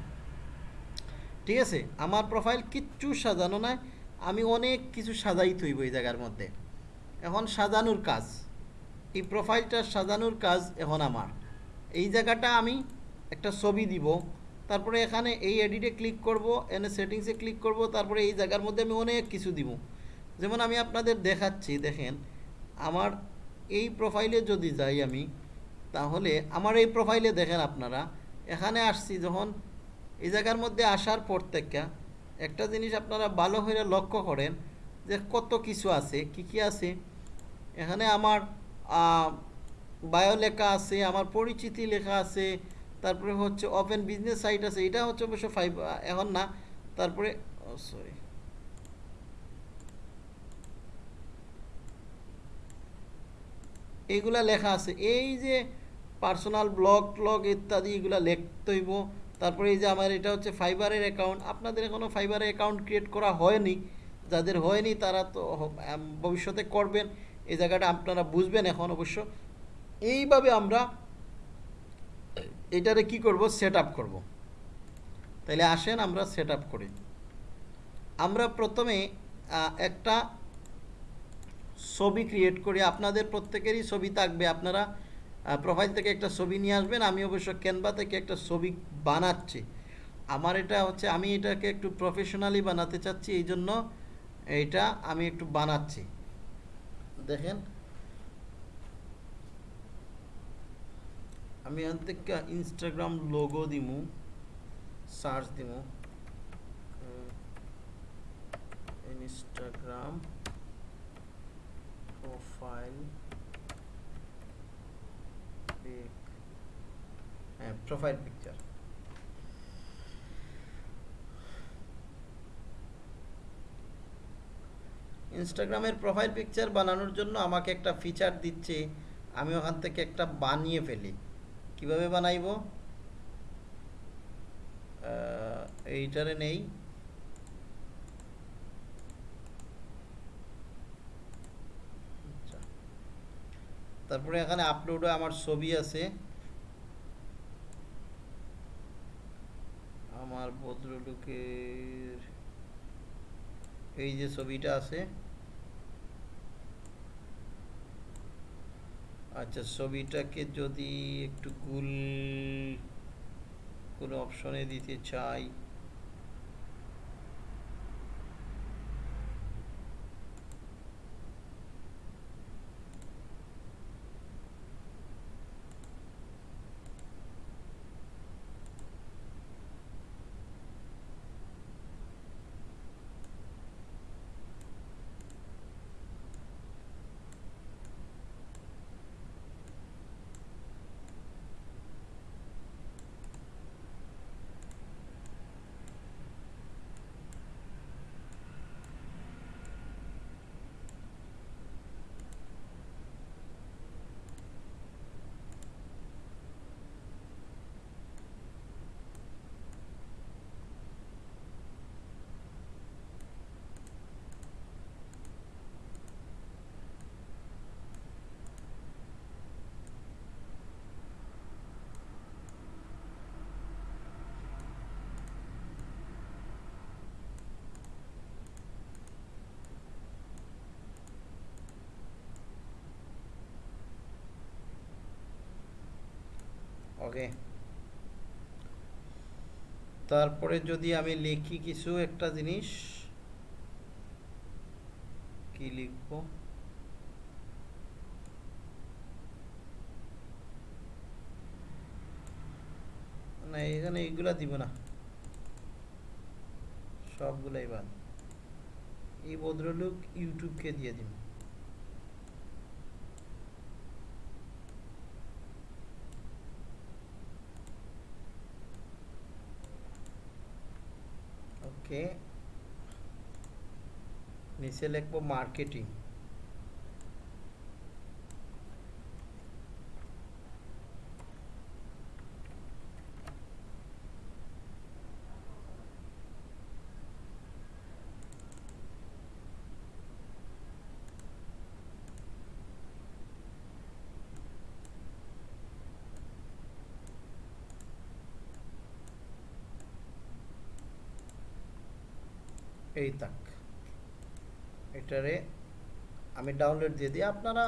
ঠিক আছে? আমার প্রোফাইল কিচ্ছু সাজানো নাই। আমি অনেক কিছু সাজাই থইব এই জায়গার মধ্যে। এখন সাজানোর কাজ। এই প্রোফাইলটা সাজানোর কাজ এখন আমার। এই জায়গাটা আমি একটা ছবি দিব। তারপরে এখানে এই এডিটে ক্লিক করব এনে সেটিংসে ক্লিক করব, তারপরে এই জায়গার মধ্যে আমি অনেক কিছু দিব। যেমন আমি আপনাদের দেখাচ্ছি, দেখেন, আমার এই প্রোফাইলে যদি যাই আমি, তাহলে আমার এই প্রোফাইলে দেখেন আপনারা, এখানে আসছি যখন এই জায়গার মধ্যে আসার পর থেকে একটা জিনিস আপনারা ভালো হয়ে লক্ষ্য করেন যে কত কিছু আছে, কি কি আছে। এখানে আমার বায়ো লেখা আছে, আমার পরিচিতি লেখা আছে তারপরে হচ্ছে ওপেন বিজনেস সাইট আছে, এটা হচ্ছে অবশ্য ফাইভ এখন না, তারপরে সরি এইগুলা লেখা আছে, এই যে পার্সোনাল ব্লগ ট্লগ ইত্যাদি এগুলা লিখতে হইব, তারপরে এই যে আমার এটা হচ্ছে ফাইবারের অ্যাকাউন্ট আপনাদের এখনও ফাইবারের অ্যাকাউন্ট ক্রিয়েট করা হয়নি, যাদের হয়নি তারা তো ভবিষ্যতে করবেন, এই জায়গাটা আপনারা বুঝবেন এখন অবশ্য। এইভাবে আমরা এটারে কি করব? সেট আপ করব। তাহলে আসেন আমরা সেট আপ করি। আমরা প্রথমে একটা ছবি ক্রিয়েট করি। আপনাদের প্রত্যেকেরই ছবি থাকবে। আপনারা প্রোফাইল থেকে একটা ছবি নিয়ে আসবেন। আমি অবশ্য ক্যানভা থেকে একটা ছবি বানাচ্ছি। আমার এটা হচ্ছে, আমি এটাকে একটু প্রফেশনালি বানাতে চাচ্ছি। এই জন্য এইটা আমি একটু বানাচ্ছি। দেখেন আমি এখান থেকে ইনস্টাগ্রাম লোগো দিমু সার্চ দিমু। ইনস্টাগ্রাম প্রোফাইল পিক হ্যাঁ প্রোফাইল পিকচার ইনস্টাগ্রামের প্রোফাইল পিকচার বানানোর জন্য আমাকে একটা ফিচার দিচ্ছে, আমি ওখান থেকে একটা বানিয়ে ফেলি। কীভাবে বানাইব? এইটারে নেই। আচ্ছা। তারপরে এখানে আপলোডে আমার ছবি আছে। আমার ভদ্রলোকের এই যে ছবিটা আছে। আচ্ছা ছবিটাকে যদি একটু গুল কোনো অপশনে দিতে চাই। ওকে। তারপরে যদি আমি লিখি কিছু একটা জিনিস, কি লিখব? না, এখানে এইগুলা দিব না। সবগুলাই বাদ। এই ভদ্রলোক ইউটিউবকে দিয়ে দিন। ওকে নিচে লিখব মার্কেটিং এই তাক এটারে আমি ডাউনলোড দিয়ে দিই। আপনারা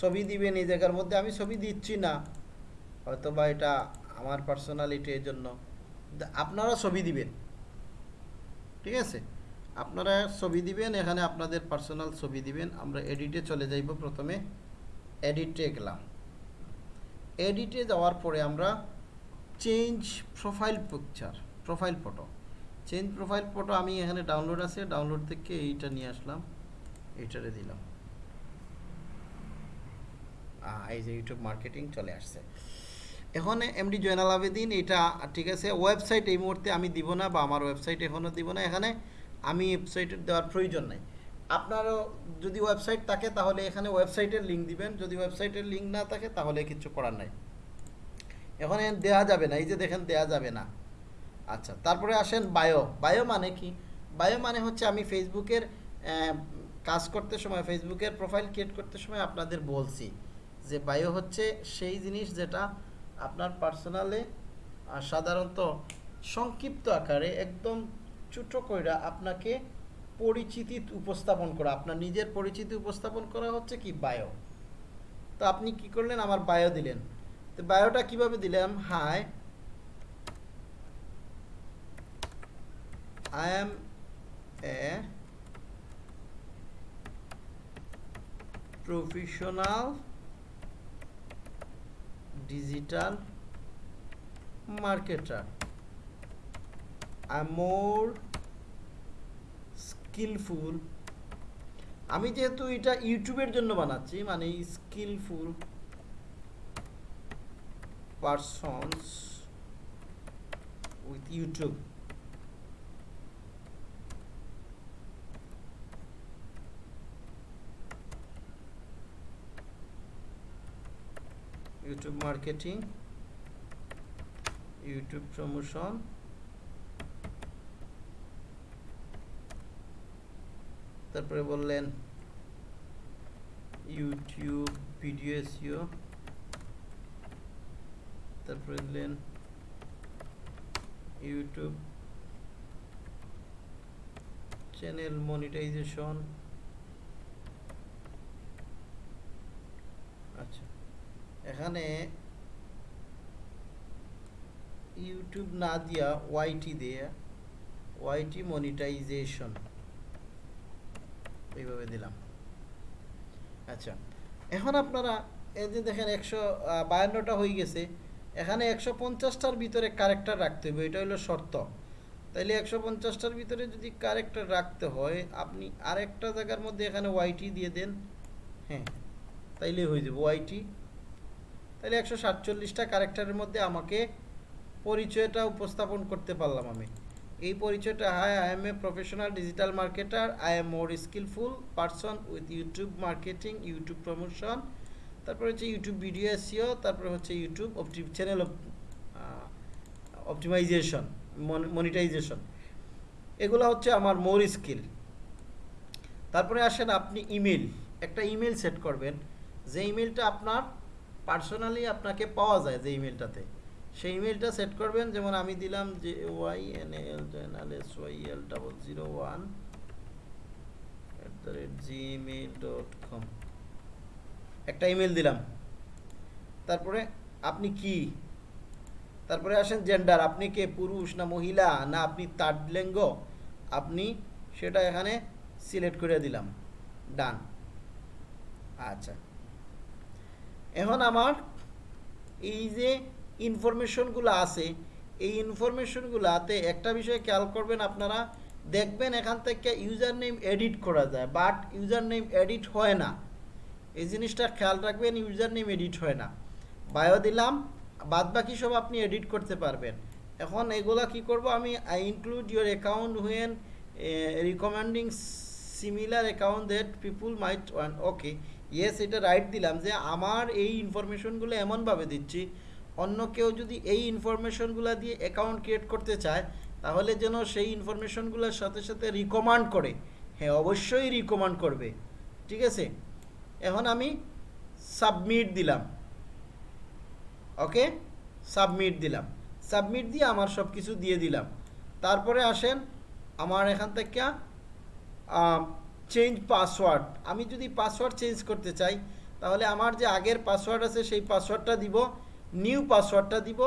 ছবি দিবেন এই জায়গার মধ্যে। আমি ছবি দিচ্ছি না। হয়তো বা এটা আমার পার্সোনালিটি এর জন্য আপনারা ছবি দিবেন। ঠিক আছে? আপনারা ছবি দিবেন, এখানে আপনাদের পার্সোনাল ছবি দিবেন। আমরা এডিটে চলে যাইব প্রথমে। এডিটে গেলাম। এডিটে যাওয়ার পরে আমরা change profile picture profile photo change profile photo আমি এখানে ডাউনলোড আছে ডাউনলোড থেকে এইটা নিয়ে আসলাম, এইটারে দিলাম। এই যে ইউটিউব মার্কেটিং চলে আসছে। এখন এমডি জয়নাল আবেদিন এটা ঠিক আছে ওয়েবসাইট এই মুহূর্তে আমি দিব না বা আমার ওয়েবসাইট এখনও দিব না, এখানে আমি ওয়েবসাইটের দেওয়ার প্রয়োজন নাই। আপনারও যদি ওয়েবসাইট থাকে, তাহলে এখানে ওয়েবসাইটের লিঙ্ক দিবেন, যদি ওয়েবসাইটের লিঙ্ক না থাকে, তাহলে কিছু করার নাই। এখন এ দেওয়া যাবে না, এই যে দেখেন দেওয়া যাবে না। আচ্ছা তারপরে আসেন বায়ো বায়ো মানে কি? বায়ো মানে হচ্ছে আমি ফেসবুকের কাজ করতে সময়, ফেসবুকের প্রোফাইল ক্রিয়েট করতে সময় আপনাদের বলছি যে বায়ো হচ্ছে সেই জিনিস যেটা আপনার পার্সোনালে সাধারণত সংক্ষিপ্ত আকারে একদম ছোটো কইরা আপনাকে পরিচিতি উপস্থাপন করা, আপনার নিজের পরিচিতি উপস্থাপন করা হচ্ছে কি বায়ো তো আপনি কি করলেন? আমার বায়ো দিলেন। তো বায়োটা কীভাবে দিলাম? Hi I am a professional digital marketer. I'm more skillful আমি যেহেতু এটা ইউটিউবের জন্য বানাচ্ছি মানে skillful persons with YouTube YouTube marketing YouTube promotion তারপরে বললেন ইউটিউব ভিডিও এসিও তারপরে দিলেন ইউটিউব চ্যানেল মনিটাইজেশন আচ্ছা এখানে ইউটিউব না দিয়া ওয়াইটি দিয়ে ওয়াইটি মনিটাইজেশন এইভাবে দিলাম। আচ্ছা এখন আপনারা এই যে দেখেন একশো বায়ান্নটা হয়ে গেছে, এখানে একশো পঞ্চাশটার ভিতরে কারেক্টার রাখতে হবে, এটা হলো শর্ত। তাইলে একশো পঞ্চাশটার ভিতরে যদি কারেক্টার রাখতে হয়, আপনি আরেকটা জায়গার মধ্যে এখানে ওয়াইটি দিয়ে দেন হ্যাঁ তাইলে হয়ে যাবে ওয়াইটি তাহলে একশো সাতচল্লিশটা ক্যারেক্টারের মধ্যে আমাকে পরিচয়টা উপস্থাপন করতে পারলাম আমি। এই পরিচয়টা hi I am a professional digital marketer I am more skillful person with YouTube marketing YouTube promotion তারপরে হচ্ছে ইউটিউব ভিডিও এসিও তারপরে হচ্ছে YouTube opti channel optimization monetization এগুলো হচ্ছে আমার মোর স্কিল তারপরে আসেন আপনি ইমেল একটা ইমেল সেট করবেন। যে ইমেলটা আপনার পার্সোনালি আপনাকে পাওয়া যায় যে ইমেলটাতে সেই ইমেলটা সেট করবেন, যেমন আমি দিলাম যে Y N L general S Y L double zero one at the rate Gmail dot com একটা ইমেল দিলাম। তারপরে আপনি কি? তারপরে আসেন জেন্ডার আপনি কে? পুরুষ না মহিলা? না আপনি তার্ড লিঙ্গ? আপনি সেটা এখানে সিলেক্ট করে দিলাম। ডান আচ্ছা। এখন আমার এই যে ইনফরমেশনগুলো আছে, এই ইনফরমেশনগুলোতে একটা বিষয় খেয়াল করবেন আপনারা, দেখবেন এখান থেকে ইউজার নেম এডিট করা যায় বাট ইউজার নেম এডিট হয় না। এই জিনিসটা খেয়াল রাখবেন ইউজার নেম এডিট হয় না। বায়ো দিলাম বাদ বাকি সব আপনি এডিট করতে পারবেন। এখন এগুলা কি করব, আমি I include your account when recommending similar account that people might want okay yes এটা রাইট দিলাম যে আমার এই ইনফরমেশনগুলো এমনভাবে দিচ্ছি, অন্য কেউ যদি এই ইনফরমেশনগুলো দিয়ে অ্যাকাউন্ট ক্রিয়েট করতে চায়, তাহলে যেন সেই ইনফরমেশনগুলোর সাথে সাথে রিকমান্ড করে। হ্যাঁ অবশ্যই রিকমান্ড করবে। ঠিক আছে? এখন আমি সাবমিট দিলাম। ওকে সাবমিট দিলাম। সাবমিট দিয়ে আমার সব কিছু দিয়ে দিলাম। তারপরে আসেন আমার এখান থেকে চেঞ্জ পাসওয়ার্ড আমি যদি পাসওয়ার্ড চেঞ্জ করতে চাই, তাহলে আমার যে আগের পাসওয়ার্ড আছে, সেই পাসওয়ার্ডটা দিব নিউ পাসওয়ার্ডটা দিব।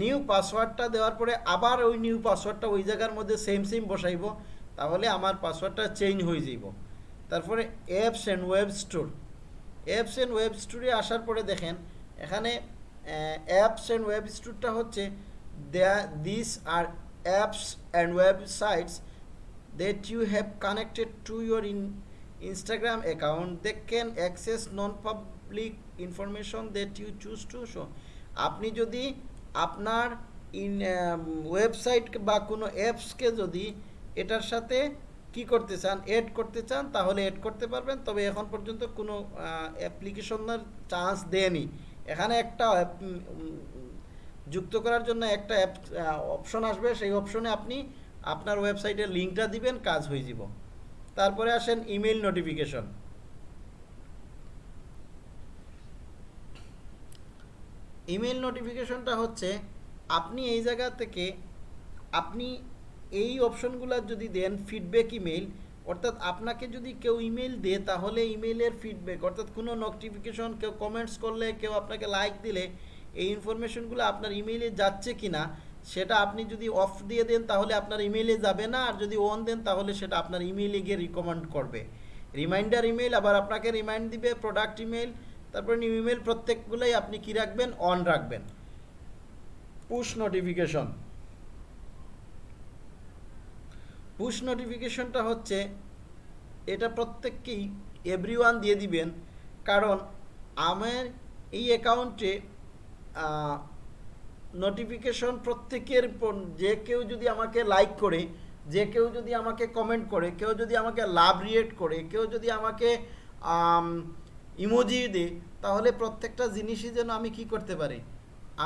নিউ পাসওয়ার্ডটা দেওয়ার পরে আবার ওই নিউ পাসওয়ার্ডটা ওই জায়গার মধ্যে সেম সেম বসাইব, তাহলে আমার পাসওয়ার্ডটা চেঞ্জ হয়ে যাইব। তারপরে apps and web store apps and web স্টোরে আসার পরে দেখেন, এখানে অ্যাপস অ্যান্ড ওয়েব স্টোরটা হচ্ছে this are apps and websites that you have connected to your in, Instagram account, they can access non-public information that you choose to show. আপনি যদি আপনার ইন ওয়েবসাইট বা কোনো অ্যাপসকে যদি এটার সাথে কি করতে চান এড করতে চান, তাহলে এড করতে পারবেন। তবে এখন পর্যন্ত কোনো অ্যাপ্লিকেশনের চান্স দেয়নি। এখানে একটা যুক্ত করার জন্য একটা অ্যাপ অপশন আসবে। সেই অপশনে আপনি আপনার ওয়েবসাইটের লিঙ্কটা দিবেন, কাজ হয়ে যাব। তারপরে আসেন ইমেল নোটিফিকেশন ইমেল নোটিফিকেশনটা হচ্ছে, আপনি এই জায়গা থেকে আপনি এই অপশনগুলো যদি দেন ফিডব্যাক ইমেল অর্থাৎ আপনাকে যদি কেউ ইমেল দেয়, তাহলে ইমেলের ফিডব্যাক অর্থাৎ কোনো নোটিফিকেশন কেউ কমেন্টস করলে, কেউ আপনাকে লাইক দিলে, এই ইনফরমেশনগুলো আপনার ইমেইলে যাচ্ছে কি না সেটা আপনি যদি অফ দিয়ে দেন, তাহলে আপনার ইমেইলে যাবে না। আর যদি অন দেন, তাহলে সেটা আপনার ইমেইলে গিয়ে রিকমেন্ড করবে। রিমাইন্ডার ইমেল আবার আপনাকে রিমাইন্ড দিবে প্রোডাক্ট ইমেল তারপর নিউ ইমেল প্রত্যেকগুলোই আপনি কি রাখবেন? অন রাখবেন। পুশ নোটিফিকেশন পুশ নোটিফিকেশনটা হচ্ছে, এটা প্রত্যেককেই এভরিওয়ান দিয়ে দিবেন। কারণ, আমার এই অ্যাকাউন্টে নোটিফিকেশন প্রত্যেকের যে কেউ যদি আমাকে লাইক করে, যে কেউ যদি আমাকে কমেন্ট করে, কেউ যদি আমাকে লাভ রিয়েট করে, কেউ যদি আমাকে ইমোজি দেয়, তাহলে প্রত্যেকটা জিনিসই যেন আমি কি করতে পারি?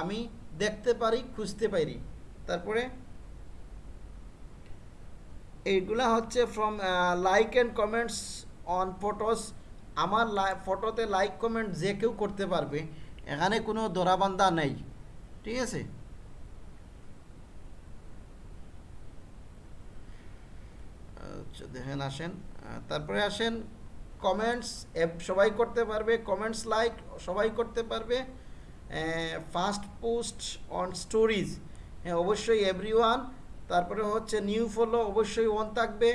আমি দেখতে পারি, খুঁজতে পারি। তারপরে এইগুলা হচ্ছে from like and comments on photos আমার ফটোতে লাইক কমেন্ট যে কেউ করতে পারবে, এখানে কোনো দরাবান্ধা নেই। ঠিক আছে? আচ্ছা দেখেন আসেন। তারপরে আসেন কমেন্টস সবাই করতে পারবে কমেন্টস লাইক সবাই করতে পারবে। ফার্স্ট পোস্ট অন স্টোরিজ হ্যাঁ অবশ্যই এভরি তারপরে হচ্ছে নিউ ফলো অবশ্যই ওয়ান থাকবে।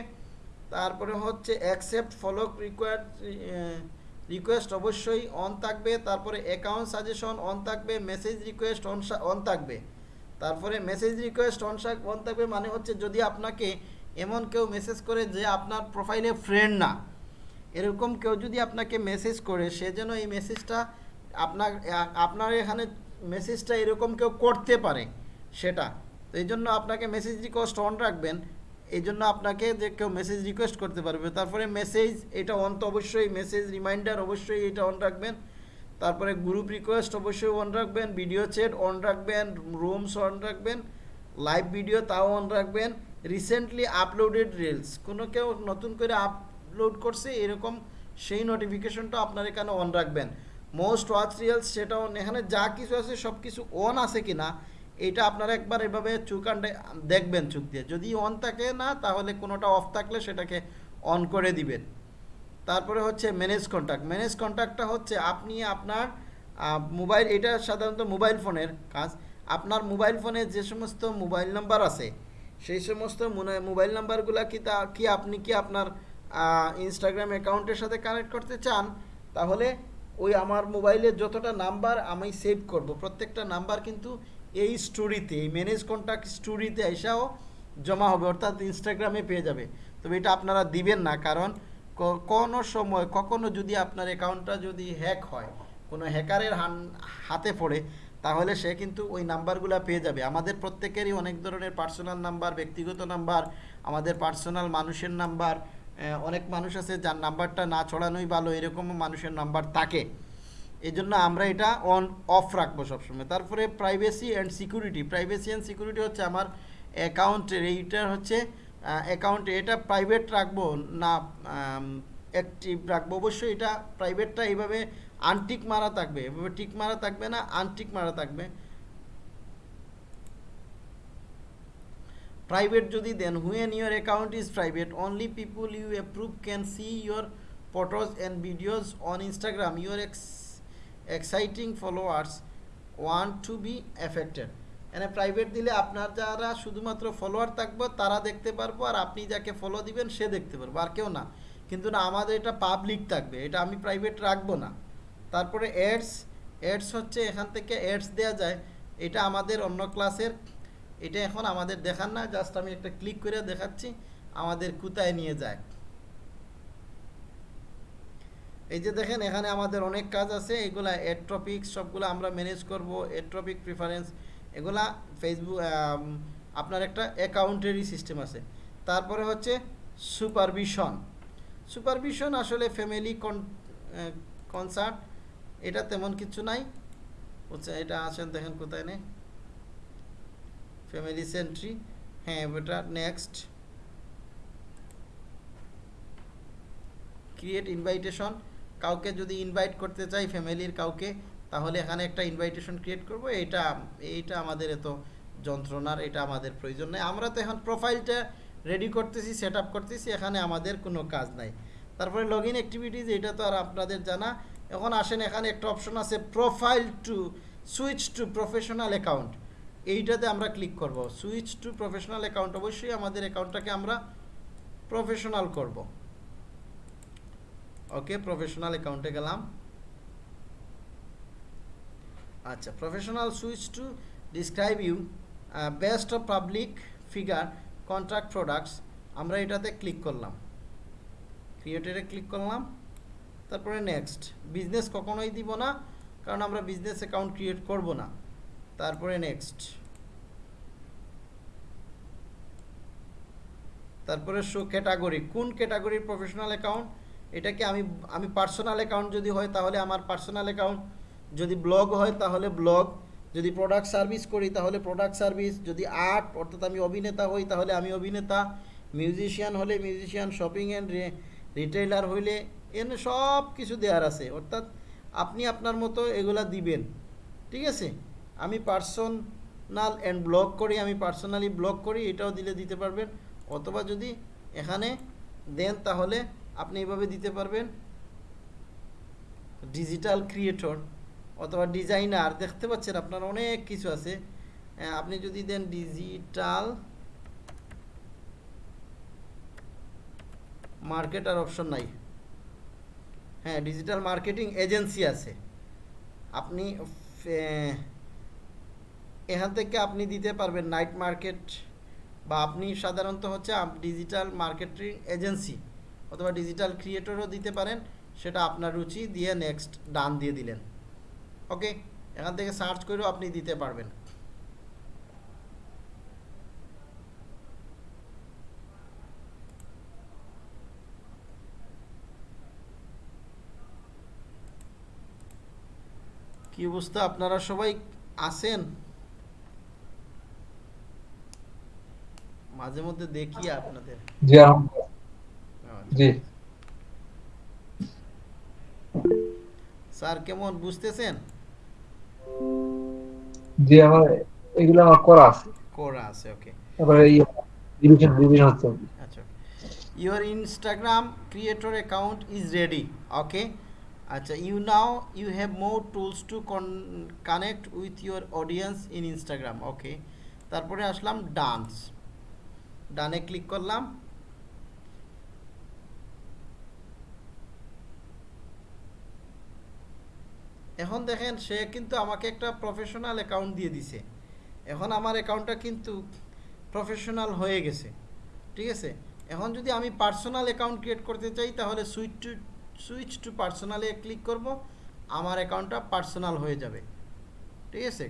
তারপরে হচ্ছে অ্যাকসেপ্ট ফলো রিকোয়ার্ড রিকোয়েস্ট অবশ্যই অন থাকবে, তারপরে অ্যাকাউন্ট সাজেশন অন থাকবে মেসেজ রিকোয়েস্ট অন অন থাকবে। তারপরে মেসেজ রিকোয়েস্ট অন অন থাকবে মানে হচ্ছে যদি আপনাকে এমন কেউ মেসেজ করে যে আপনার প্রোফাইলে ফ্রেন্ড না, এরকম কেউ যদি আপনাকে মেসেজ করে, সে যেন এই মেসেজটা আপনার আপনার এখানে মেসেজটা এরকম কেউ করতে পারে সেটা। তো এই জন্য আপনাকে মেসেজ রিকোয়েস্ট অন রাখবেন। এই জন্য আপনাকে যে কেউ মেসেজ রিকোয়েস্ট করতে পারবে। তারপরে মেসেজ এটা অন তো অবশ্যই মেসেজ রিমাইন্ডার অবশ্যই এটা অন রাখবেন। তারপরে গ্রুপ রিকোয়েস্ট অবশ্যই অন রাখবেন ভিডিও চ্যাট অন রাখবেন রুমস অন রাখবেন লাইভ ভিডিও তাও অন রাখবেন। রিসেন্টলি আপলোডেড রিলস কোনো কেউ নতুন করে আপলোড করছে, এরকম সেই নোটিফিকেশনটা আপনার এখানে অন রাখবেন। মোস্ট ওয়াচ রিলস সেটা on, এখানে যা কিছু আছে সব কিছু অন আছে কি না এটা আপনারা একবার এভাবে চুকান্ডে দেখবেন চুক দিয়ে। যদি অন থাকে না, তাহলে কোনোটা অফ থাকলে সেটাকে অন করে দিবেন। তারপরে হচ্ছে ম্যানেজ কন্ট্যাক্ট ম্যানেজ কন্ট্যাক্টটা হচ্ছে আপনি আপনার মোবাইল এটা সাধারণত মোবাইল ফোনের কাজ। আপনার মোবাইল ফোনে যে সমস্ত মোবাইল নাম্বার আছে, সেই সমস্ত মোবাইল নাম্বারগুলো কি তা, কি আপনি কি আপনার ইনস্টাগ্রাম অ্যাকাউন্টের সাথে কানেক্ট করতে চান, তাহলে ওই আমার মোবাইলের যতটা নাম্বার আমি সেভ করব। প্রত্যেকটা নাম্বার কিন্তু এই স্টোরিতে এই ম্যানেজ কন্ট্যাক্ট স্টোরিতে এসাও জমা হবে, অর্থাৎ ইনস্টাগ্রামে পেয়ে যাবে। তবে এটা আপনারা দিবেন না, কারণ কোনো সময়, কখনো যদি আপনার অ্যাকাউন্টটা যদি হ্যাক হয়, কোনো হ্যাকারের হাতে পড়ে, তাহলে সে কিন্তু ওই নাম্বারগুলো পেয়ে যাবে। আমাদের প্রত্যেকেরই অনেক ধরনের পার্সোনাল নাম্বার ব্যক্তিগত নাম্বার আমাদের পার্সোনাল মানুষের নাম্বার অনেক মানুষ আছে যার নাম্বারটা না ছড়ানোই ভালো, এরকমও মানুষের নাম্বার থাকে। এই জন্য আমরা এটা অন অফ রাখব সবসময়। তারপরে privacy and security privacy and security হচ্ছে আমার অ্যাকাউন্টের এইটার হচ্ছে অ্যাকাউন্টে এটা প্রাইভেট রাখব না অ্যাক্টিভ রাখব। অবশ্যই এটা প্রাইভেটটা এইভাবে আনটিক মারা থাকবে। এভাবে টিক মারা থাকবে না আনটিক মারা থাকবে। প্রাইভেট যদি দেন when your account is private only people you approve can see your photos and videos on Instagram your ex existing followers won't to be affected এখানে প্রাইভেট দিলে আপনার যারা শুধুমাত্র ফলোয়ার থাকব, তারা দেখতে পারব আর আপনি যাকে ফলো দিবেন, সে দেখতে পারব আর কেউ না। কিন্তু না, আমাদের এটা পাবলিক থাকবে, এটা আমি প্রাইভেট রাখব না। তারপরে অ্যাডস অ্যাডস হচ্ছে এখান থেকে অ্যাডস দেওয়া যায়, এটা আমাদের অন্য ক্লাসের এটা এখন আমাদের দেখান না জাস্ট আমি একটা ক্লিক করে দেখাচ্ছি, আমাদের কোথায় নিয়ে যায়। এই যে দেখেন, এখানে আমাদের অনেক কাজ আছে। এগুলা এড সবগুলো আমরা ম্যানেজ করব। এড টপিক প্রিফারেন্স এগুলা ফেসবুক আপনার একটা অ্যাকাউন্টেরই সিস্টেম আছে। তারপরে হচ্ছে সুপারভিশন সুপারভিশন আসলে ফ্যামিলি কনসার্ট এটা তেমন কিছু নাই। হচ্ছে এটা আসেন, দেখেন কোথায় নেই। ফ্যামিলি সেন্ট্রি হ্যাঁ এটা নেক্সট ক্রিয়েট ইনভাইটেশন কাউকে যদি ইনভাইট করতে চাই ফ্যামিলির কাউকে, তাহলে এখানে একটা ইনভাইটেশন ক্রিয়েট করব। এইটা এইটা আমাদের এত যন্ত্রণার, এটা আমাদের প্রয়োজন নেই। আমরা তো এখন প্রোফাইলটা রেডি করতেছি সেট করতেছি, এখানে আমাদের কোনো কাজ নাই। তারপরে লগ ইন অ্যাক্টিভিটিস এটা তো আর আপনাদের জানা। এখন আসেন, এখানে একটা অপশন আছে profile to switch to professional account এইটাতে আমরা ক্লিক করব। সুইচ টু প্রফেশনাল অ্যাকাউন্ট অবশ্যই আমাদের অ্যাকাউন্টটাকে আমরা প্রফেশনাল করব। ওকে প্রফেশনাল অ্যাকাউন্টে গেলাম। আচ্ছা professional switch to describe you best of public figure contract products আমরা এটাতে ক্লিক করলাম। ক্রিয়েটেডে ক্লিক করলাম। তারপরে নেক্সট বিজনেস কখনোই দিব না, কারণ আমরা বিজনেস অ্যাকাউন্ট ক্রিয়েট করব না। তারপরে নেক্সট তারপরে শো ক্যাটাগরি কোন ক্যাটাগরির প্রফেশনাল অ্যাকাউন্ট এটাকে আমি আমি পার্সোনাল অ্যাকাউন্ট যদি হয় তাহলে আমার পার্সোনাল অ্যাকাউন্ট যদি ব্লগ হয় তাহলে ব্লগ যদি প্রোডাক্ট সার্ভিস করি তাহলে প্রোডাক্ট সার্ভিস যদি আর্ট অর্থাৎ আমি অভিনেতা হই তাহলে আমি অভিনেতা মিউজিশিয়ান হলে মিউজিশিয়ান শপিং অ্যান্ড রিটেইলার হইলে এনে সব কিছু দেওয়ার আছে, অর্থাৎ আপনি আপনার মতো এগুলা দিবেন, ঠিক আছে? আমি পার্সোনাল অ্যান্ড ব্লগ করি, আমি পার্সোনালি ব্লগ করি, এটাও দিলে দিতে পারবেন, অথবা যদি এখানে দেন তাহলে আপনি এভাবে দিতে পারবেন। ডিজিটাল ক্রিয়েটর অথবা ডিজাইনার দেখতে পাচ্ছেন আপনার অনেক কিছু আছে। আপনি যদি দেন ডিজিটাল মার্কেটার অপশন নাই। হ্যাঁ ডিজিটাল মার্কেটিং এজেন্সি আছে। আপনি এখান থেকে আপনি দিতে পারবেন নাইট মার্কেট বা আপনি সাধারণত হচ্ছে ডিজিটাল মার্কেটিং এজেন্সি অথবা ডিজিটাল ক্রিয়েটরও দিতে পারেন, সেটা আপনার রুচি দিয়ে নেক্সট ডান দিয়ে দিলেন। ওকে এখান থেকে সার্চ করেও আপনি দিতে পারবেন। কি অবস্থা? আপনারা সবাই আছেন? মাঝে মধ্যে দেখি আপনাদের। স্যার কেমন বুঝতেছেন? Creator account is ready okay আচ্ছা you now you have more tools to connect with your audience in Instagram okay তারপরে আসলাম ডান্স ডানে ক্লিক করলাম। এখন দেখেন, সে কিন্তু আমাকে একটা প্রফেশনাল অ্যাকাউন্ট দিয়ে দিছে। এখন আমার অ্যাকাউন্টটা কিন্তু প্রফেশনাল হয়ে গেছে। ঠিক আছে? এখন যদি আমি পার্সোনাল অ্যাকাউন্ট ক্রিয়েট করতে চাই, তাহলে সুইচ টু সুইচ টু পার্সোনালে ক্লিক করব। আমার অ্যাকাউন্টটা পার্সোনাল হয়ে যাবে। ঠিক আছে?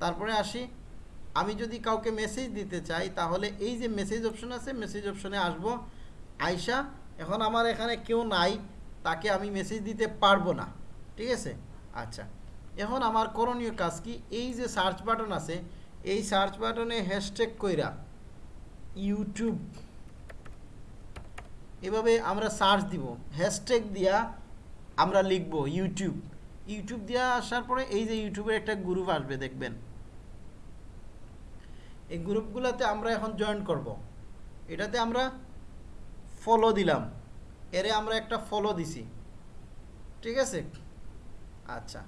তারপরে আসি। আমি যদি কাউকে মেসেজ দিতে চাই, তাহলে এই যে মেসেজ অপশন আছে মেসেজ অপশনে আসব। আয়শা এখন আমার এখানে কেউ নাই, তাকে আমি মেসেজ দিতে পারব না। ঠিক আছে? আচ্ছা। এখন আমার করণীয় কাজ কি? এই যে সার্চ বাটন আছে, এই সার্চ বাটনে হ্যাশট্যাগ কইরা ইউটিউব এভাবে আমরা সার্চ দিব। হ্যাশট্যাগ দিয়া আমরা লিখব ইউটিউব ইউটিউব দিয়া আসার পরে এই যে ইউটিউবের একটা গ্রুপ আসবে, দেখবেন। এই গ্রুপগুলোতে আমরা এখন জয়েন করব। এটাতে আমরা ফলো দিলাম। এরে আমরা একটা ফলো দিছি। ঠিক আছে? আচ্ছা।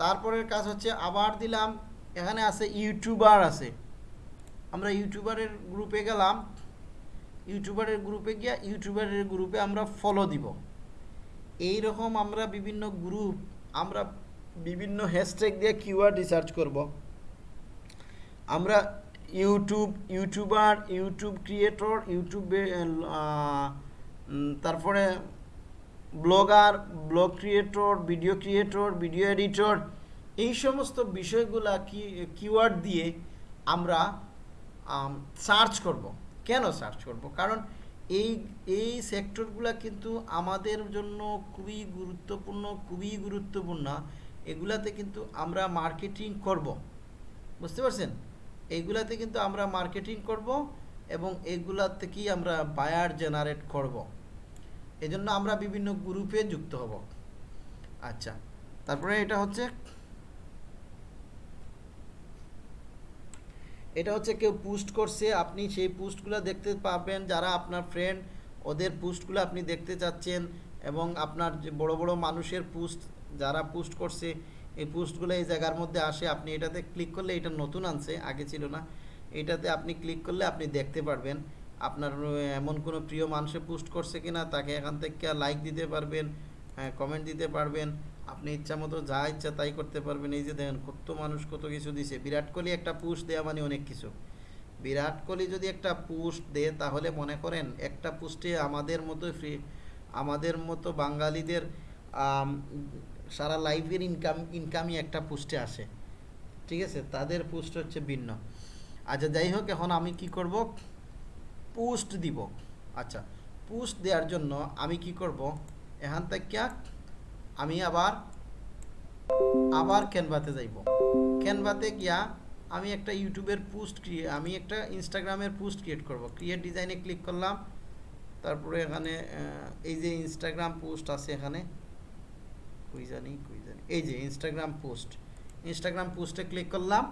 তারপরের কাজ হচ্ছে আবার দিলাম, এখানে আছে ইউটিউবার আছে। আমরা ইউটিউবারের গ্রুপে গেলাম, ইউটিউবারের গ্রুপে গিয়া ইউটিউবারের গ্রুপে আমরা ফলো দিব। এই রকম আমরা বিভিন্ন গ্রুপ আমরা বিভিন্ন হ্যাশট্যাগ দিয়ে কিওয়ার্ড রিসার্চ করব। আমরা ইউটিউব ইউটিউবার ইউটিউব ক্রিয়েটর ইউটিউবে তারপরে blogger, blog creator, video creator, video editor, এই সমস্ত বিষয়গুলা কি কিওয়ার্ড দিয়ে আমরা সার্চ করব। কেন সার্চ করব? কারণ এই এই সেক্টরগুলো কিন্তু আমাদের জন্য খুবই গুরুত্বপূর্ণ খুবই গুরুত্বপূর্ণ। এগুলাতে কিন্তু আমরা মার্কেটিং করব। বুঝতে পারছেন? এইগুলাতে কিন্তু আমরা মার্কেটিং করব এবং এগুলা থেকেই আমরা বায়ার জেনারেট করব। এজন্য আমরা বিভিন্ন গ্রুপে যুক্ত হব। আচ্ছা তারপরে এটা হচ্ছে এটা হচ্ছে কেউ পোস্ট করছে, আপনি সেই পোস্টগুলো দেখতে পাবেন যারা আপনার ফ্রেন্ড ওদের পোস্টগুলো আপনি দেখতে চাচ্ছেন এবং আপনার যে বড় বড় মানুষের পোস্ট যারা পোস্ট করছে, এই পোস্টগুলো এই জায়গার মধ্যে আসে, আপনি এটাতে ক্লিক করলে এটা নতুন আনছে, আগে ছিল না, এটাতে আপনি ক্লিক করলে আপনি দেখতে পারবেন। আপনার এমন কোনো প্রিয় মানুষে পোস্ট করছে কিনা, তাকে এখান থেকে লাইক দিতে পারবেন হ্যাঁ কমেন্ট দিতে পারবেন, আপনি ইচ্ছা মতো যা ইচ্ছা তাই করতে পারবেন। এই যে দেখেন, কত মানুষ কত কিছু দিছে। বিরাট কোহলি একটা পোস্ট দেওয়া মানে অনেক কিছু। বিরাট কোহলি যদি একটা পোস্ট দেয়, তাহলে মনে করেন একটা পোস্টে আমাদের মতো ফ্রি আমাদের মতো বাঙালিদের সারা লাইফের ইনকাম ইনকামই একটা পোস্টে আসে। ঠিক আছে? তাদের পোস্ট হচ্ছে ভিন্ন। আচ্ছা যাই হোক, এখন আমি কি করব? পোস্ট দিব। আচ্ছা পোস্ট দেওয়ার জন্য আমি কি করব? এখান থেকে আমি আবার আবার ক্যানভাতে যাইব। ক্যানভাতে গিয়া আমি একটা ইউটিউবের পোস্ট ক্রিয়ে, আমি একটা ইনস্টাগ্রামের পোস্ট ক্রিয়েট করব। ক্রিয়েট ডিজাইনে ক্লিক করলাম। তারপরে এখানে এই যে ইনস্টাগ্রাম পোস্ট আছে এখানে, কই জানি কই জানি, এই যে ইনস্টাগ্রাম পোস্ট। ইনস্টাগ্রাম পোস্টে ক্লিক করলাম।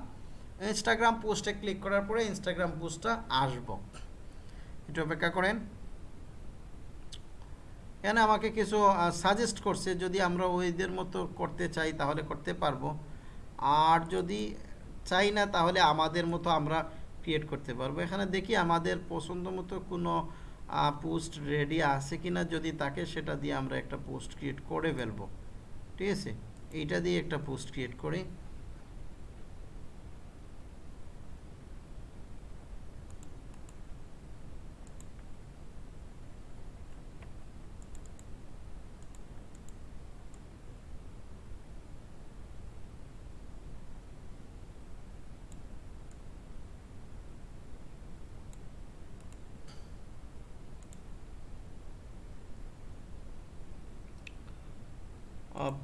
ইনস্টাগ্রাম পোস্টে ক্লিক করার পরে ইনস্টাগ্রাম পোস্টটা আসব। একটু অপেক্ষা করেন। এখানে আমাকে কিছু সাজেস্ট করছে, যদি আমরা ওইদের মতো করতে চাই, তাহলে করতে পারব। আর যদি চাই না, তাহলে আমাদের মতো আমরা ক্রিয়েট করতে পারব। এখানে দেখি আমাদের পছন্দ মতো কোনো পোস্ট রেডি আছে কিনা, যদি তাকে সেটা দিয়ে আমরা একটা পোস্ট ক্রিয়েট করে ফেলব। ঠিক আছে? এইটা দিয়ে একটা পোস্ট ক্রিয়েট করি।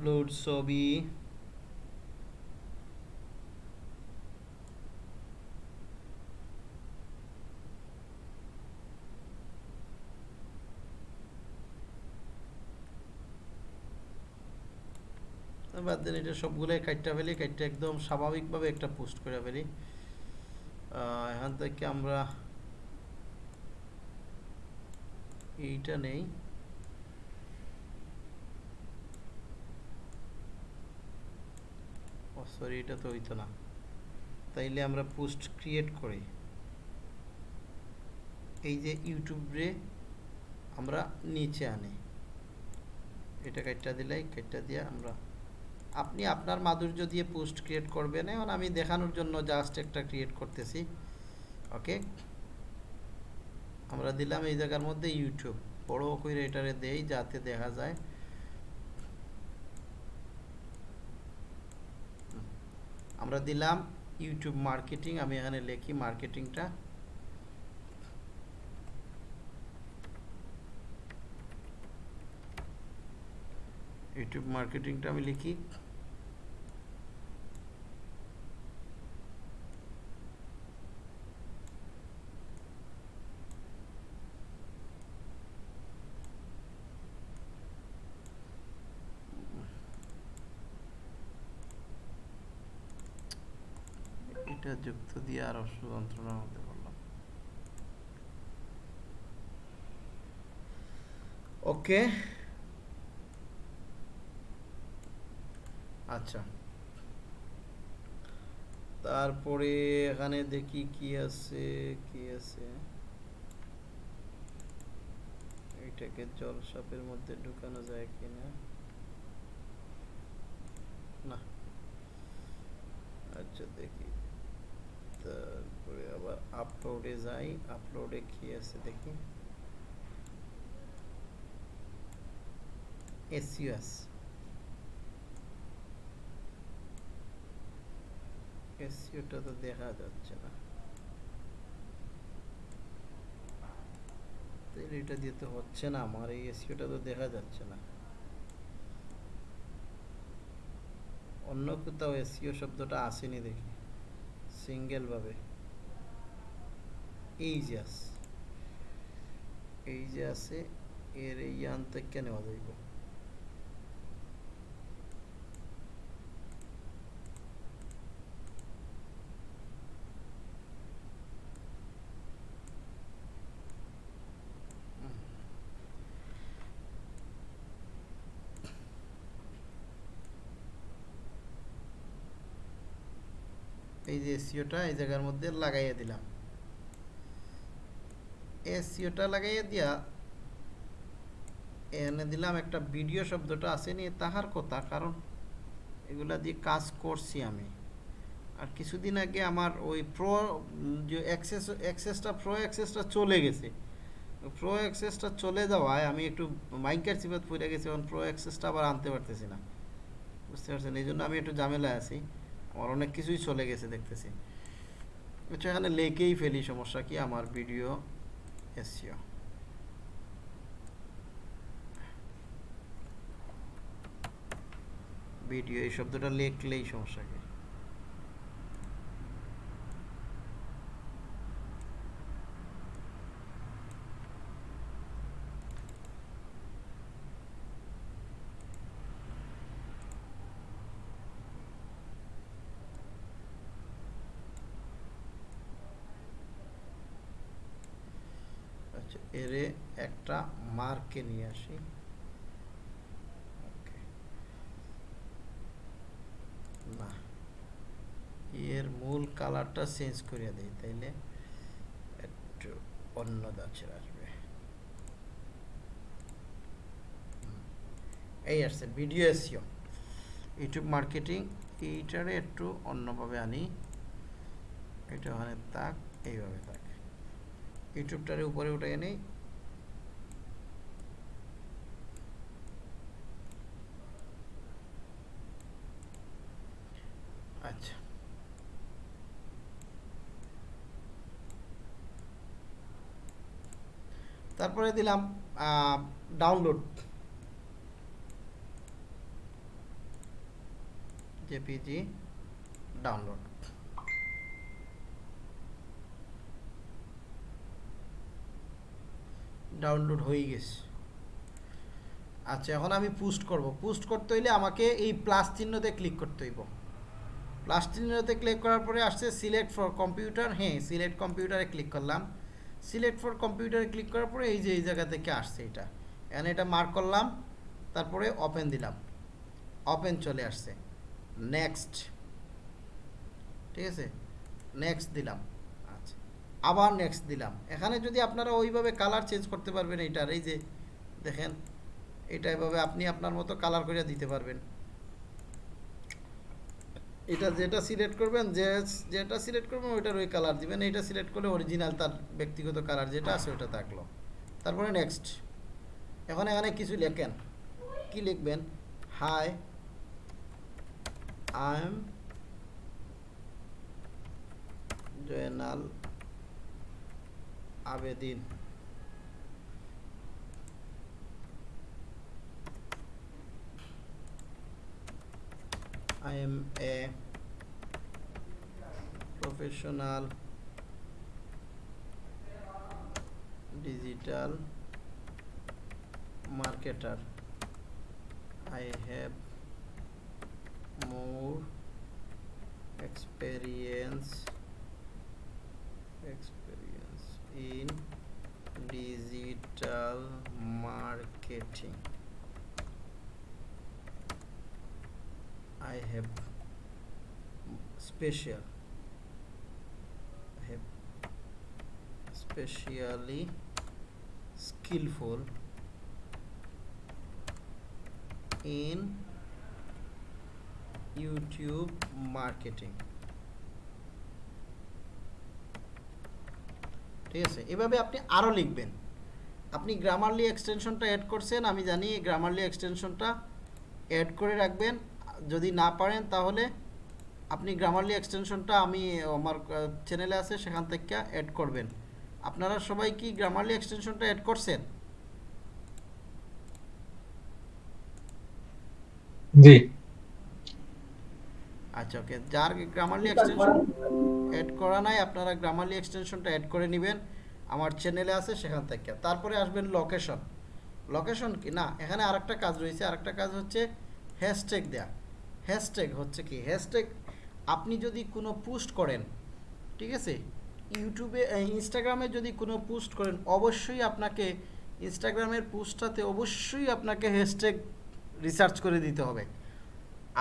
আপলোড ছবি বাদ দেন এটা সবগুলোই কাটটা ফেলি কাটটা একদম স্বাভাবিকভাবে একটা পোস্ট করে ফেলি। এখান থেকে আমরা এইটা নেই। সরি, এটা তো হইতো না। তাইলে আমরা পোস্ট ক্রিয়েট করি। এই যে ইউটিউবে আমরা নিচে আনি। এটা কাটটা দিলাই কাটটা দিয়ে আমরা আপনি আপনার মাধুর্য দিয়ে পোস্ট ক্রিয়েট করবেন। এখন আমি দেখানোর জন্য জাস্ট একটা ক্রিয়েট করতেছি। ওকে আমরা দিলাম এই জায়গার মধ্যে ইউটিউব বড় করে এটারে দেই যাতে দেখা যায়। আমরা দিলাম ইউটিউব মার্কেটিং আমি এখানে লিখি মার্কেটিংটা ইউটিউব মার্কেটিংটা আমি লিখি। এটা যুক্ত দিয়ে আরও যন্ত্রণার মধ্যে করলাম ওকে। আচ্ছা। তারপরে এখানে দেখি কি আছে কি আছে? এটাকে জলসাপের মধ্যে ঢুকানো যায় কিনা? না। আচ্ছা দেখি। তারপরে আবার আপলোডে যাই আপলোডে কি আছে দেখি? এসইউএস এসইউটা তো দেখা যাচ্ছে না। তাহলে এটা দিয়ে তো হচ্ছে না, আমার এই এসইউটা তো দেখা যাচ্ছে না। অন্য কোথাও এসইও শব্দটা আসেনি দেখি। সিঙ্গেল ভাবে এই যে আছে। এই যে আছে এর এই আনতে কেন নেওয়া যাইব? যে এসিওটা এই জায়গার মধ্যে লাগাইয়া দিলাম। এসিওটা লাগাইয়া দিয়া এনে দিলাম একটা ভিডিও শব্দটা আছে নিয়ে তাহার কথা, কারণ এগুলা দিয়ে কাজ করছি আমি। আর কিছুদিন আগে আমার ওই প্রো যে অ্যাক্সেস অ্যাক্সেসটা প্রো অ্যাক্সেসটা চলে গেছে। প্রো অ্যাক্সেসটা চলে যাওয়ায় আমি একটু মাইকার সিবাত পড়ে গেছি, এখন প্রো অ্যাক্সেসটা আবার আনতে পারতেছি না। বুঝতে পারছেন? এই জন্য আমি একটু ঝামেলায় আছি। আমার অনেক কিছুই চলে গেছে দেখতেছি। আচ্ছা এখানে লেকেই ফেলি, সমস্যা কি? আমার ভিডিও এসিও ভিডিও এই শব্দটা লেখলেই সমস্যা কি আচ্ছা এরে একটা মার্কে নিয়ে আসি. না। এর মূল কালারটা চেঞ্জ করে দেই, তাইলে একটু অন্য দাচের আসবে। এই আসছে, ভিডিও এসিও ইউটিউব মার্কেটিং, এইটারে একটু অন্যভাবে আনি। এটা ওখানে তাক এইভাবে তাক ইউটিউবটারে উপরে উঠে নেই আচ্ছা তারপরে দিলাম ডাউনলোড জেপিজি ডাউনলোড ডাউনলোড হয়ে গেছে। আচ্ছা এখন আমি পোস্ট করব। পোস্ট করতে হইলে আমাকে এই প্লাস চিহ্নতে ক্লিক করতে হইব। প্লাস চিহ্নতে ক্লিক করার পরে আসছে সিলেক্ট ফর কম্পিউটার হ্যাঁ সিলেক্ট কম্পিউটারে ক্লিক করলাম। সিলেক্ট ফর কম্পিউটারে ক্লিক করার পরে এই যে এই জায়গা থেকে আসছে এটা। এখানে এটা মার্ক করলাম, তারপরে ওপেন দিলাম। ওপেন চলে আসছে। নেক্সট ঠিক আছে? নেক্সট দিলাম। আচ্ছা। আবার নেক্সট দিলাম। এখানে যদি আপনারা ওইভাবে কালার চেঞ্জ করতে পারবেন এইটার, এই যে দেখেন, এটা এভাবে আপনি আপনার মতো কালার করে দিতে পারবেন। এটা যেটা সিলেক্ট করবেন, যে, যেটা সিলেক্ট করবেন, ওইটার ওই কালার দিবেন। এইটা সিলেক্ট করলে অরিজিনাল তার ব্যক্তিগত কালার যেটা আছে ওটা থাকল। তারপরে নেক্সট এখন এখানে কিছু লেখেন। কি লিখবেন? Hi I am Joynal Abedin I am a professional digital marketer. I have more experience experience in digital marketing. I have special, I have specially skillful in YouTube marketing. ঠিক আছে? এভাবে আপনি আরও লিখবেন। আপনি গ্রামারলি এক্সটেনশনটা অ্যাড করছেন, আমি জানি গ্রামারলি এক্সটেনশনটা অ্যাড করে রাখবেন। যদি না পারেন তাহলে আপনি গ্রামারলি এক্সটেনশনটা আমি আমার চ্যানেলে আছে সেখান থেকে অ্যাড করবেন। আপনারা সবাই কি গ্রামারলি এক্সটেনশনটা অ্যাড করছেন? জি। আচ্ছা ওকে যার গ্রামারলি এক্সটেনশন অ্যাড করা নাই আপনারা গ্রামারলি এক্সটেনশনটা অ্যাড করে নেবেন। আমার চ্যানেলে আছে সেখান থেকে। তারপরে আসবেন লোকেশন লোকেশন কি? না এখানে আরেকটা কাজ রয়েছে। আরেকটা কাজ হচ্ছে হ্যাশট্যাগ দেয়া। হ্যাশট্যাগ হচ্ছে কি? হ্যাশট্যাগ আপনি যদি কোনো পোস্ট করেন, ঠিক আছে? ইউটিউবে ইনস্টাগ্রামে যদি কোনো পোস্ট করেন, অবশ্যই আপনাকে ইনস্টাগ্রামের পোস্টটাতে অবশ্যই আপনাকে হ্যাশট্যাগ রিসার্চ করে দিতে হবে।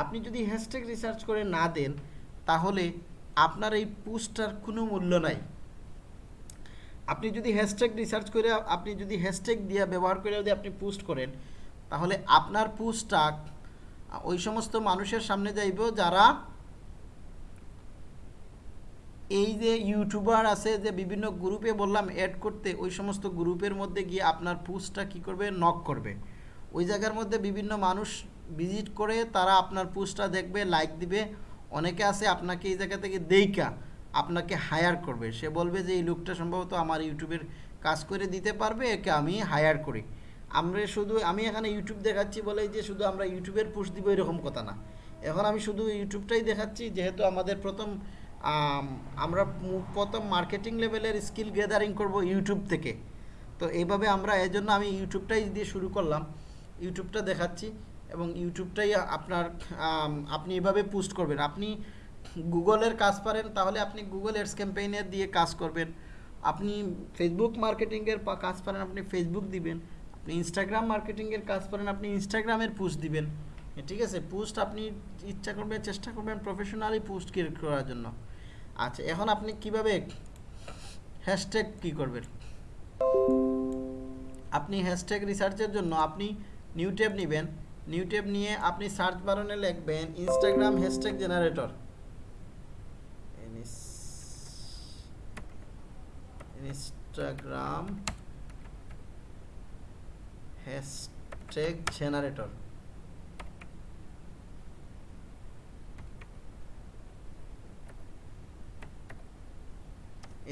আপনি যদি হ্যাশট্যাগ রিসার্চ করে না দেন, তাহলে আপনার এই পোস্টটার কোনো মূল্য নাই। আপনি যদি হ্যাশট্যাগ রিসার্চ করে, আপনি যদি হ্যাশট্যাগ দিয়ে, ব্যবহার করে যদি আপনি পোস্ট করেন, তাহলে আপনার পোস্টটা ওই সমস্ত মানুষের সামনে যাইব যারা এই যে ইউটিউবার আছে, যে বিভিন্ন গ্রুপে বললাম অ্যাড করতে, ওই সমস্ত গ্রুপের মধ্যে গিয়ে আপনার পোস্টটা কি করবে? নক করবে। ওই জায়গার মধ্যে বিভিন্ন মানুষ ভিজিট করে, তারা আপনার পোস্টটা দেখবে লাইক দিবে। অনেকে আছে আপনাকে এই জায়গা থেকে দেইকা আপনাকে হায়ার করবে। সে বলবে যে, এই লোকটা সম্ভবত আমার ইউটিউবের কাজ করে দিতে পারবে, একে আমি হায়ার করি। আমরা শুধু, আমি এখানে ইউটিউব দেখাচ্ছি বলে যে শুধু আমরা ইউটিউবের পোস্ট দিব এরকম কথা না। এখন আমি শুধু ইউটিউবটাই দেখাচ্ছি, যেহেতু আমাদের প্রথম আমরা প্রথম মার্কেটিং লেভেলের স্কিল গ্যাদারিং করব ইউটিউব থেকে। তো এইভাবে আমরা এই জন্য আমি ইউটিউবটাই দিয়ে শুরু করলাম। ইউটিউবটা দেখাচ্ছি এবং ইউটিউবটাই আপনার আপনি এভাবে পোস্ট করবেন। আপনি গুগলের কাজ পারেন, তাহলে আপনি গুগল এডস ক্যাম্পেইনের দিয়ে কাজ করবেন। আপনি ফেসবুক মার্কেটিংয়ের কাজ পারেন, আপনি ফেসবুক দিবেন। আপনি ইনস্টাগ্রাম মার্কেটিংয়ের কাজ করেন, আপনি ইনস্টাগ্রামের পোস্ট দিবেন। ঠিক আছে? পোস্ট আপনি ইচ্ছা করবেন চেষ্টা করবেন প্রফেশনালি পোস্ট ক্রিয়েট করার জন্য। আচ্ছা এখন আপনি কীভাবে হ্যাশট্যাগ কী করবেন? আপনি হ্যাশট্যাগ রিসার্চের জন্য আপনি নিউ ট্যাব নেবেন। নিউ ট্যাব নিয়ে আপনি সার্চ বারনে লিখবেন Instagram hashtag generator Instagram hashtag generator.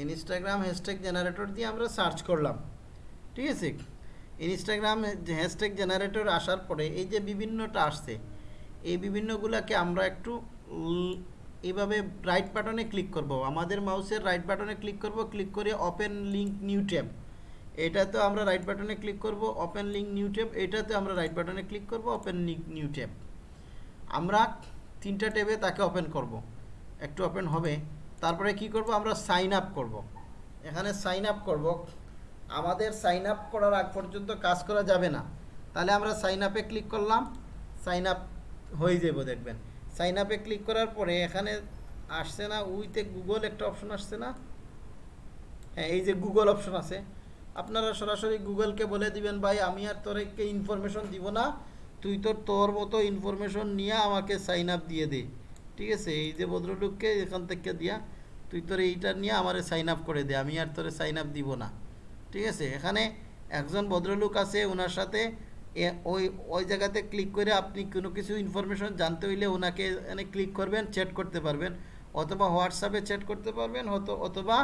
Instagram hashtag generator দিয়ে আমরা সার্চ করলাম। ঠিক আছে? ইনস্টাগ্রাম হ্যাশট্যাগ জেনারেটর আসার পরে এই যে বিভিন্নটা আসছে, এই বিভিন্নগুলোকে আমরা একটু এইভাবে রাইট বাটনে ক্লিক করব। আমাদের মাউসের রাইট বাটনে ক্লিক করব। ক্লিক করে ওপেন লিঙ্ক নিউ ট্যাব এটাতে আমরা রাইট বাটনে ক্লিক করব ওপেন লিঙ্ক নিউ ট্যাব এটাতে আমরা রাইট বাটনে ক্লিক করব ওপেন লিঙ্ক নিউ ট্যাব আমরা তিনটা ট্যাবে তাকে ওপেন করব। একটু ওপেন হবে। তারপরে কি করব? আমরা সাইন আপ করব। এখানে সাইন আপ করব। আমাদের সাইন আপ করার আগ পর্যন্ত কাজ করা যাবে না। তাহলে আমরা সাইন আপে ক্লিক করলাম। সাইন আপ হয়ে যাব, দেখবেন। সাইন আপে ক্লিক করার পরে এখানে আসছে না উইতে গুগল একটা অপশন আসছে না। হ্যাঁ এই যে গুগল অপশন আছে। আপনারা সরাসরি গুগলকে বলে দিবেন, ভাই, আমি আর তোরকে ইনফরমেশন দিব না। তুই তোর তোর মতো ইনফরমেশন নিয়ে আমাকে সাইন আপ দিয়ে দে। ঠিক আছে? এই যে ভদ্রলোককে এখান থেকে দিয়া, তুই তোর এইটা নিয়ে আমারে সাইন আপ করে দে, আমি আর তোরে সাইন আপ দিব না। ঠিক আছে? এখানে একজন ভদ্রলোক আছে ওনার সাথে ওই ওই জায়গাতে ক্লিক করে আপনি কোনো কিছু ইনফরমেশন জানতে হইলে ওনাকে এখানে ক্লিক করবেন চ্যাট করতে পারবেন। অথবা হোয়াটসঅ্যাপে চ্যাট করতে পারবেন অথবা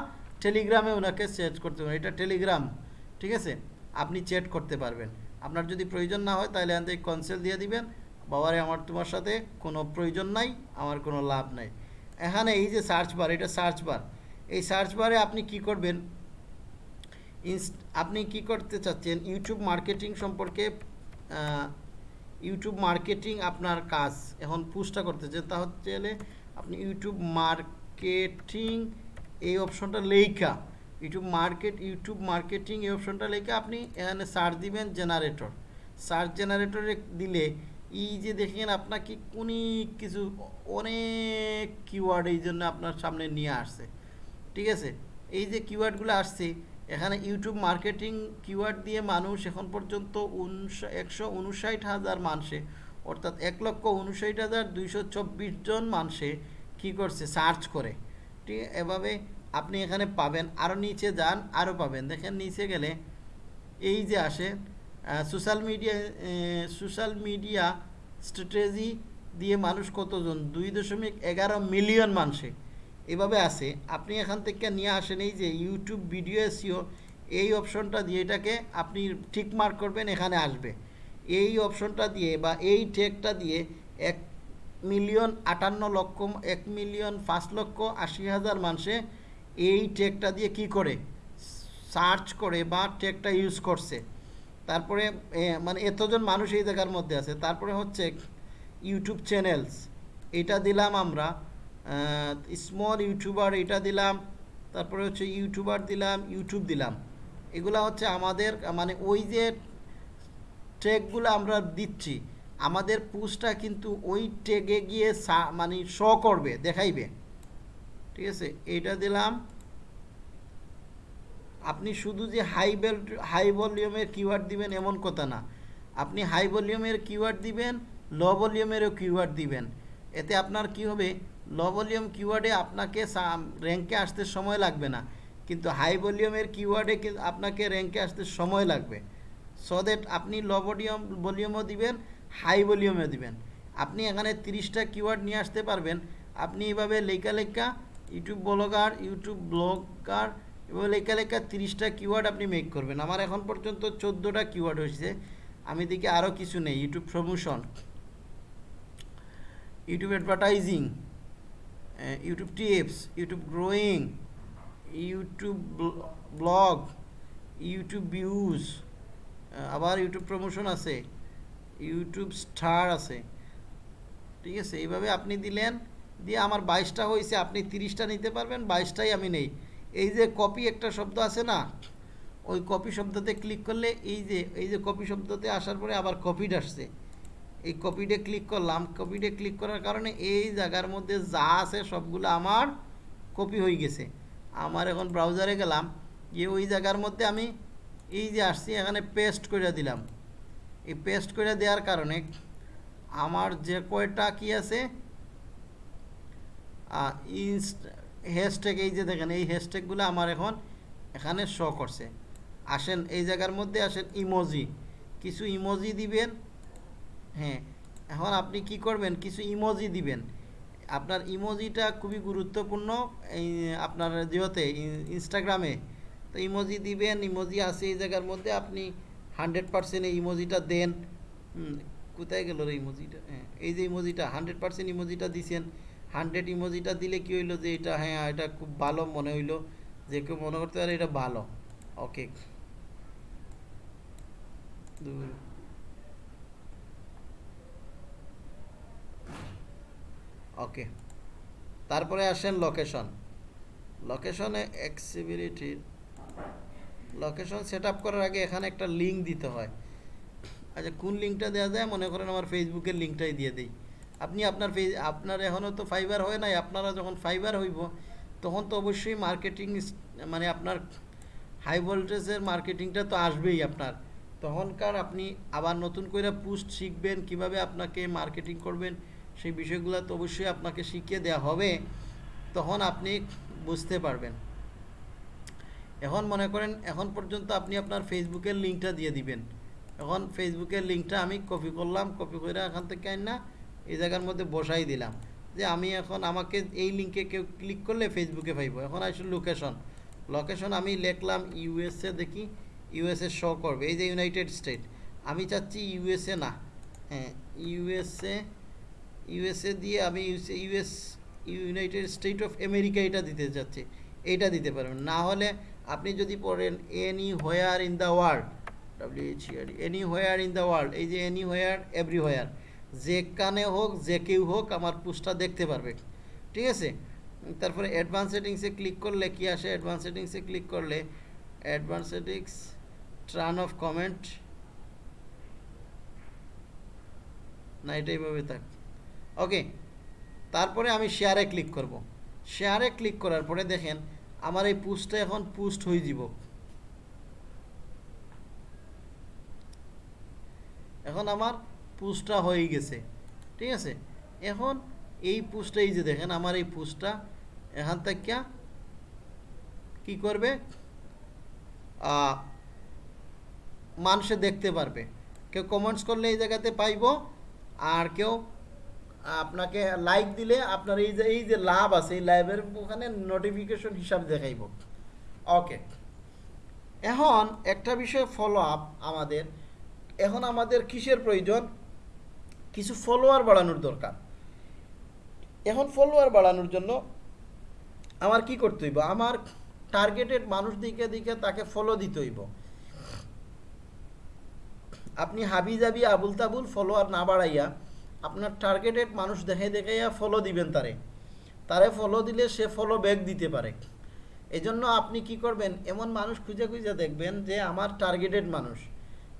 টেলিগ্রামে ওনাকে চ্যাট করতে পারবেন এটা টেলিগ্রাম, ঠিক আছে? আপনি চ্যাট করতে পারবেন। আপনার যদি প্রয়োজন না হয়, তাহলে থেকে কনসেল দিয়ে দিবেন। বাবারে, আমার তোমার সাথে কোনো প্রয়োজন নাই, আমার কোনো লাভ নাই। এখানে এই যে সার্চ বার এটা সার্চ বার এই সার্চ বারে আপনি কি করবেন? আপনি কি করতে চাচ্ছেন? ইউটিউব মার্কেটিং সম্পর্কে ইউটিউব মার্কেটিং আপনার কাজ। এখন পুস্টটা করতে চান তা হচ্ছে আপনি ইউটিউব মার্কেটিং এই অপশনটা লেখা ইউটিউব মার্কেট ইউটিউব মার্কেটিং এই অপশনটা লেখা আপনি এখানে সার্চ দিবেন জেনারেটর সার্চ জেনারেটরে দিলে এই যে দেখেন আপনাকে অনেক কিছু, অনেক কিওয়ার্ড এই জন্য আপনার সামনে নিয়ে আসছে। ঠিক আছে? এই যে কিওয়ার্ডগুলো আসছে, এখানে ইউটিউব মার্কেটিং কিওয়ার্ড দিয়ে মানুষ এখন পর্যন্ত একশো উনষাট হাজার মানুষে, অর্থাৎ এক লক্ষ উনষাট হাজার দুইশো জন মানুষে কী করছে? সার্চ করে। ঠিক এভাবে আপনি এখানে পাবেন আরও নিচে যান আরও পাবেন। দেখেন নিচে গেলে এই যে আসে social media social media strategy দিয়ে মানুষ কতজন? দুই দশমিক এগারো মিলিয়ন মানুষে। এভাবে আছে। আপনি এখান থেকে নিয়ে আসেন এই যে ইউটিউব ভিডিও এসিও এই অপশনটা দিয়ে এটাকে আপনি ঠিক মার্ক করবেন, এখানে আসবে। এই অপশনটা দিয়ে বা এই টেকটা দিয়ে এক মিলিয়ন আটান্ন লক্ষ, এক মিলিয়ন পাঁচ লক্ষ আশি হাজার মানুষে এই টেকটা দিয়ে কি করে? সার্চ করে বা টেকটা ইউজ করছে। তারপরে মানে এতজন মানুষ এই জায়গার মধ্যে আছে। তারপরে হচ্ছে ইউটিউব চ্যানেলস। এটা দিলাম আমরা স্মল ইউটিউবার এটা দিলাম, তারপরে হচ্ছে ইউটিউবার দিলাম ইউটিউব দিলাম। এগুলা হচ্ছে আমাদের মানে ওই যে ট্যাগগুলো আমরা দিচ্ছি, আমাদের পুস্টটা কিন্তু ওই ট্যাগে গিয়ে মানে শ করবে, দেখাইবে। ঠিক আছে? এইটা দিলাম। আপনি শুধু যে হাই বেল হাই ভলিউমের কিওয়ার্ড দিবেন এমন কথা না। আপনি হাই ভলিউমের কিওয়ার্ড দিবেন লো ভলিউমেরও কিওয়ার্ড দিবেন। এতে আপনার কি হবে? লো ভলিউম কিওয়ার্ডে আপনাকে র্যাঙ্কে আসতে সময় লাগবে না। কিন্তু হাই ভলিউমের কিওয়ার্ডে আপনাকে র্যাঙ্কে আসতে সময় লাগবে। সো দ্যাট আপনি লো ভলিউম ভলিউমও দিবেন হাই ভলিউমও দিবেন। আপনি এখানে তিরিশটা কিওয়ার্ড নিয়ে আসতে পারবেন। আপনি এভাবে লেখা লেখা ইউটিউব ব্লগার ইউটিউব ব্লগার, এবং লেখা লেখা তিরিশটা কিওয়ার্ড আপনি মেক করবেন। আমার এখন পর্যন্ত চোদ্দোটা কিওয়ার্ড হয়েছে। আমি দেখি আরও কিছু নেই। YouTube promotion YouTube advertising YouTube tips YouTube growing YouTube blog YouTube views আবার ইউটিউব প্রমোশন আছে, ইউটিউব স্টার আছে। ঠিক আছে? এইভাবে আপনি দিলেন। দিয়ে আমার বাইশটা হয়েছে, আপনি তিরিশটা নিতে পারবেন, বাইশটাই আমি নেই। এই যে কপি একটা শব্দ আছে না, ওই কপি শব্দতে ক্লিক করলে এই যে এই যে কপি শব্দতে আসার পরে আবার কপিড আসছে। এই কপিডে ক্লিক করলাম, কপিডে ক্লিক করার কারণে এই জায়গার মধ্যে যা আছে সবগুলো আমার কপি হয়ে গেছে। আমার এখন ব্রাউজারে গেলাম, গিয়ে ওই জায়গার মধ্যে আমি এই যে আসছি, এখানে পেস্ট করে দিলাম। এই পেস্ট করে দেওয়ার কারণে আমার যে কয়টা কি আছে ইনস্ট হ্যাশট্যাগ এই যে দেখেন, এই হ্যাশট্যাগুলো আমার এখন এখানে শো করছে। আসেন, এই জায়গার মধ্যে আসেন ইমোজি কিছু ইমোজি দিবেন হ্যাঁ এখন আপনি কি করবেন, কিছু ইমোজি দিবেন। আপনার ইমোজিটা খুবই গুরুত্বপূর্ণ, এই, আপনার যেহেতে ইনস্টাগ্রামে তো ইমোজি দিবেন ইমোজি আছে এই জায়গার মধ্যে, আপনি হান্ড্রেড পার্সেন্ট এই ইমোজিটা দেন। কোথায় গেল রে ইমোজিটা হ্যাঁ এই যে ইমোজিটা হান্ড্রেড পার্সেন্ট ইমোজিটা দিছেন। হান্ড্রেড ইমোজিটা দিলে কি হইল যে এটা হ্যাঁ এটা খুব ভালো মনে হইল, যে কেউ মনে করতে পারে এটা ভালো। ওকে। ওকে। তারপরে আসেন লোকেশন লোকেশনে অ্যাক্সিবিলিটির লোকেশন সেট করার আগে এখানে একটা লিঙ্ক দিতে হয়। আচ্ছা কোন লিঙ্কটা দেওয়া যায়? মনে করেন আমার ফেসবুকের লিঙ্কটাই দিয়ে দিই। আপনি আপনার আপনার এখনও তো ফাইবার হয় নাই, আপনারা যখন ফাইবার হইব, তখন তো অবশ্যই মার্কেটিং মানে আপনার হাই ভোল্টেজের মার্কেটিংটা তো আসবেই আপনার। তখনকার আপনি আবার নতুন করে পোস্ট শিখবেন, কীভাবে আপনাকে মার্কেটিং করবেন, সেই বিষয়গুলো তো অবশ্যই আপনাকে শিখিয়ে দেওয়া হবে, তখন আপনি বুঝতে পারবেন। এখন মনে করেন, এখন পর্যন্ত আপনি আপনার ফেসবুকের লিঙ্কটা দিয়ে দিবেন। এখন ফেসবুকের লিঙ্কটা আমি কপি করলাম কপি করে এখান থেকে না এই জায়গার মধ্যে বসাই দিলাম। যে আমি এখন আমাকে এই লিঙ্কে কেউ ক্লিক করলে ফেসবুকে পাইব। এখন আসলে লোকেশন লোকেশন আমি লিখলাম ইউএসএ দেখি ইউএসএ শো করবে। এই যে ইউনাইটেড স্টেট আমি চাচ্ছি ইউএসএ না। হ্যাঁ ইউএসএ ইউএসএ দিয়ে আমি US United State of America এটা দিতে চাচ্ছি। এইটা দিতে পারবেন। না হলে আপনি যদি পড়েন anywhere in the world WHR anywhere in the world এই যে এনি হোয়ার এভরি হোয়ার যেখানে হোক, যে কেউ হোক আমার পোস্টটা দেখতে পারবে। ঠিক আছে? তারপরে অ্যাডভান্স সেটিংসে ক্লিক করলে কি আসে? অ্যাডভান্স সেটিংসে ক্লিক করলে advance settings turn off comment না, এটা এইভাবে থাক। ওকে তারপরে আমি শেয়ারে ক্লিক করব। শেয়ারে ক্লিক করার পরে দেখেন, আমার এই পোস্টটা এখন পোস্ট হয়ে যাব। এখন আমার পোস্টটা হয়ে গেছে। ঠিক আছে? এখন এই পোস্টটা এই যে দেখেন, আমার এই পোস্টটা এখান থেকে কি করবে? মানুষে দেখতে পারবে। কেউ কমেন্টস করলে এই জায়গাতে পাইব, আর কেউ আপনাকে লাইক দিলে আপনার এই যে এই যে লাভ আছে, এই লাইভের ওখানে নোটিফিকেশন হিসাবে দেখাইব। ওকে এখন একটা বিষয় ফলো আপ আমাদের। এখন আমাদের কিসের প্রয়োজন? কিছু ফলোয়ার বাড়ানোর দরকার। এখন ফলোয়ার বাড়ানোর জন্য আমার কি করতে হইব? আমার টার্গেটেড মানুষ দিকে দিকে তাকে ফলো দিতে হইব। আপনি হাবি জাবি, আবুল তাবুল ফলোয়ার না বাড়াইয়া আপনার টার্গেটেড মানুষ দেখে দেখাইয়া ফলো দিবেন তারে। তারে ফলো দিলে সে ফলো ব্যাক দিতে পারে। এই জন্য আপনি কি করবেন? এমন মানুষ খুঁজে খুঁজে দেখবেন যে আমার টার্গেটেড মানুষ।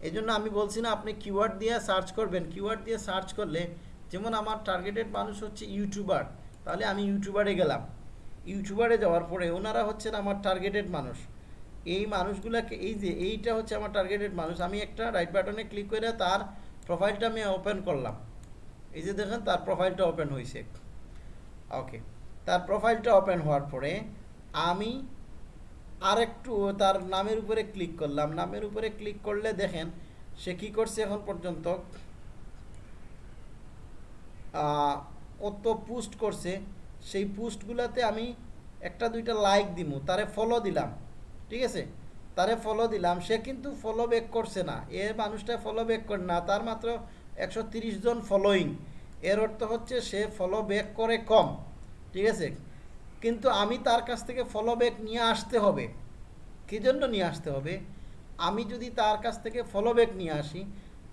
এই জন্য আমি বলছি না, আপনি কিওয়ার্ড দিয়ে সার্চ করবেন। কিওয়ার্ড দিয়ে সার্চ করলে, যেমন আমার টার্গেটেড মানুষ হচ্ছে ইউটিউবার তাহলে আমি ইউটিউবারে গেলাম। ইউটিউবারে যাওয়ার পরে ওনারা হচ্ছেন আমার টার্গেটেড মানুষ। এই মানুষগুলাকে, এই যে, এইটা হচ্ছে আমার টার্গেটেড মানুষ। আমি একটা রাইট বাটনে ক্লিক করে তার প্রোফাইলটা আমি ওপেন করলাম। এই যে দেখেন, তার প্রোফাইলটা ওপেন হয়েছে ওকে তার প্রোফাইলটা ওপেন হওয়ার পরে আমি আরেকটু তার নামের উপরে ক্লিক করলাম। নামের উপরে ক্লিক করলে দেখেন, সে কি করছে এখন পর্যন্ত? কত পোস্ট করছে? সেই পোস্টগুলোতে আমি একটা দুইটা লাইক দিমু। তারে ফলো দিলাম। ঠিক আছে? তারে ফলো দিলাম। সে কিন্তু ফলো ব্যাক করছে না। এ মানুষটা ফলো ব্যাক করে না। তার মাত্র একশো জন ফলোয়িং এর অর্থ হচ্ছে সে ফলো ব্যাক করে কম। ঠিক আছে? কিন্তু আমি তার কাছ থেকে ফলো ব্যাক নিয়ে আসতে হবে। কী জন্য নিয়ে আসতে হবে? আমি যদি তার কাছ থেকে ফলো ব্যাক নিয়ে আসি,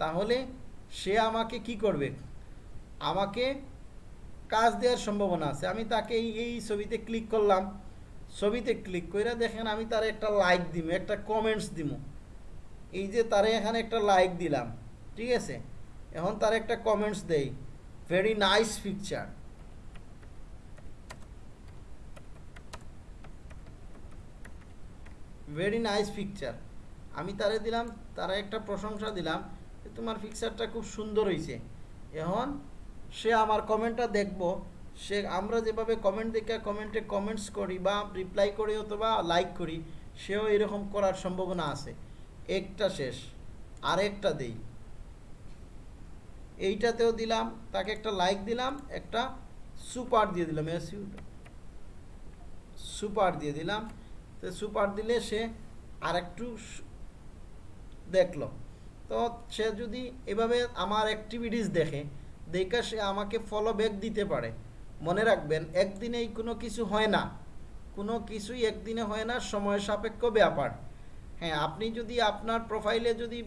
তাহলে সে আমাকে কি করবে? আমাকে কাজ দেওয়ার সম্ভাবনা আছে। আমি তাকে এই এই ছবিতে ক্লিক করলাম। ছবিতে ক্লিক করে দেখেন আমি তার একটা লাইক দিব একটা কমেন্টস দিব এই যে তারে এখানে একটা লাইক দিলাম, ঠিক আছে? এখন তার একটা কমেন্টস দেই। Very nice picture very nice picture আমি তারে দিলাম, তারা একটা প্রশংসা দিলাম তোমার পিকচারটা খুব সুন্দর হয়েছে এখন সে আমার কমেন্টটা দেখব। সে আমরা যেভাবে কমেন্ট দেখে কমেন্টে কমেন্টস করি বা রিপ্লাই করি অথবা লাইক করি, সেও এরকম করার সম্ভাবনা আছে। একটা শেষ, আরেকটা দেই। এইটাতেও দিলাম, তাকে একটা লাইক দিলাম, একটা সুপার দিয়ে দিলাম। সুপার দিয়ে দিলাম। তো সুপার দিলে সে আরেকটু সু- দেখল। তো সে যদি এভাবে আমার অ্যাক্টিভিটিস দেখে দেখে সে আমাকে ফলো ব্যাক দিতে পারে। মনে রাখবেন, একদিনেই কোনো কিছু হয় না। কোনো কিছুই একদিনে হয় না, সময় সাপেক্ষ ব্যাপার। হ্যাঁ আপনি যদি আপনার প্রোফাইলে যদি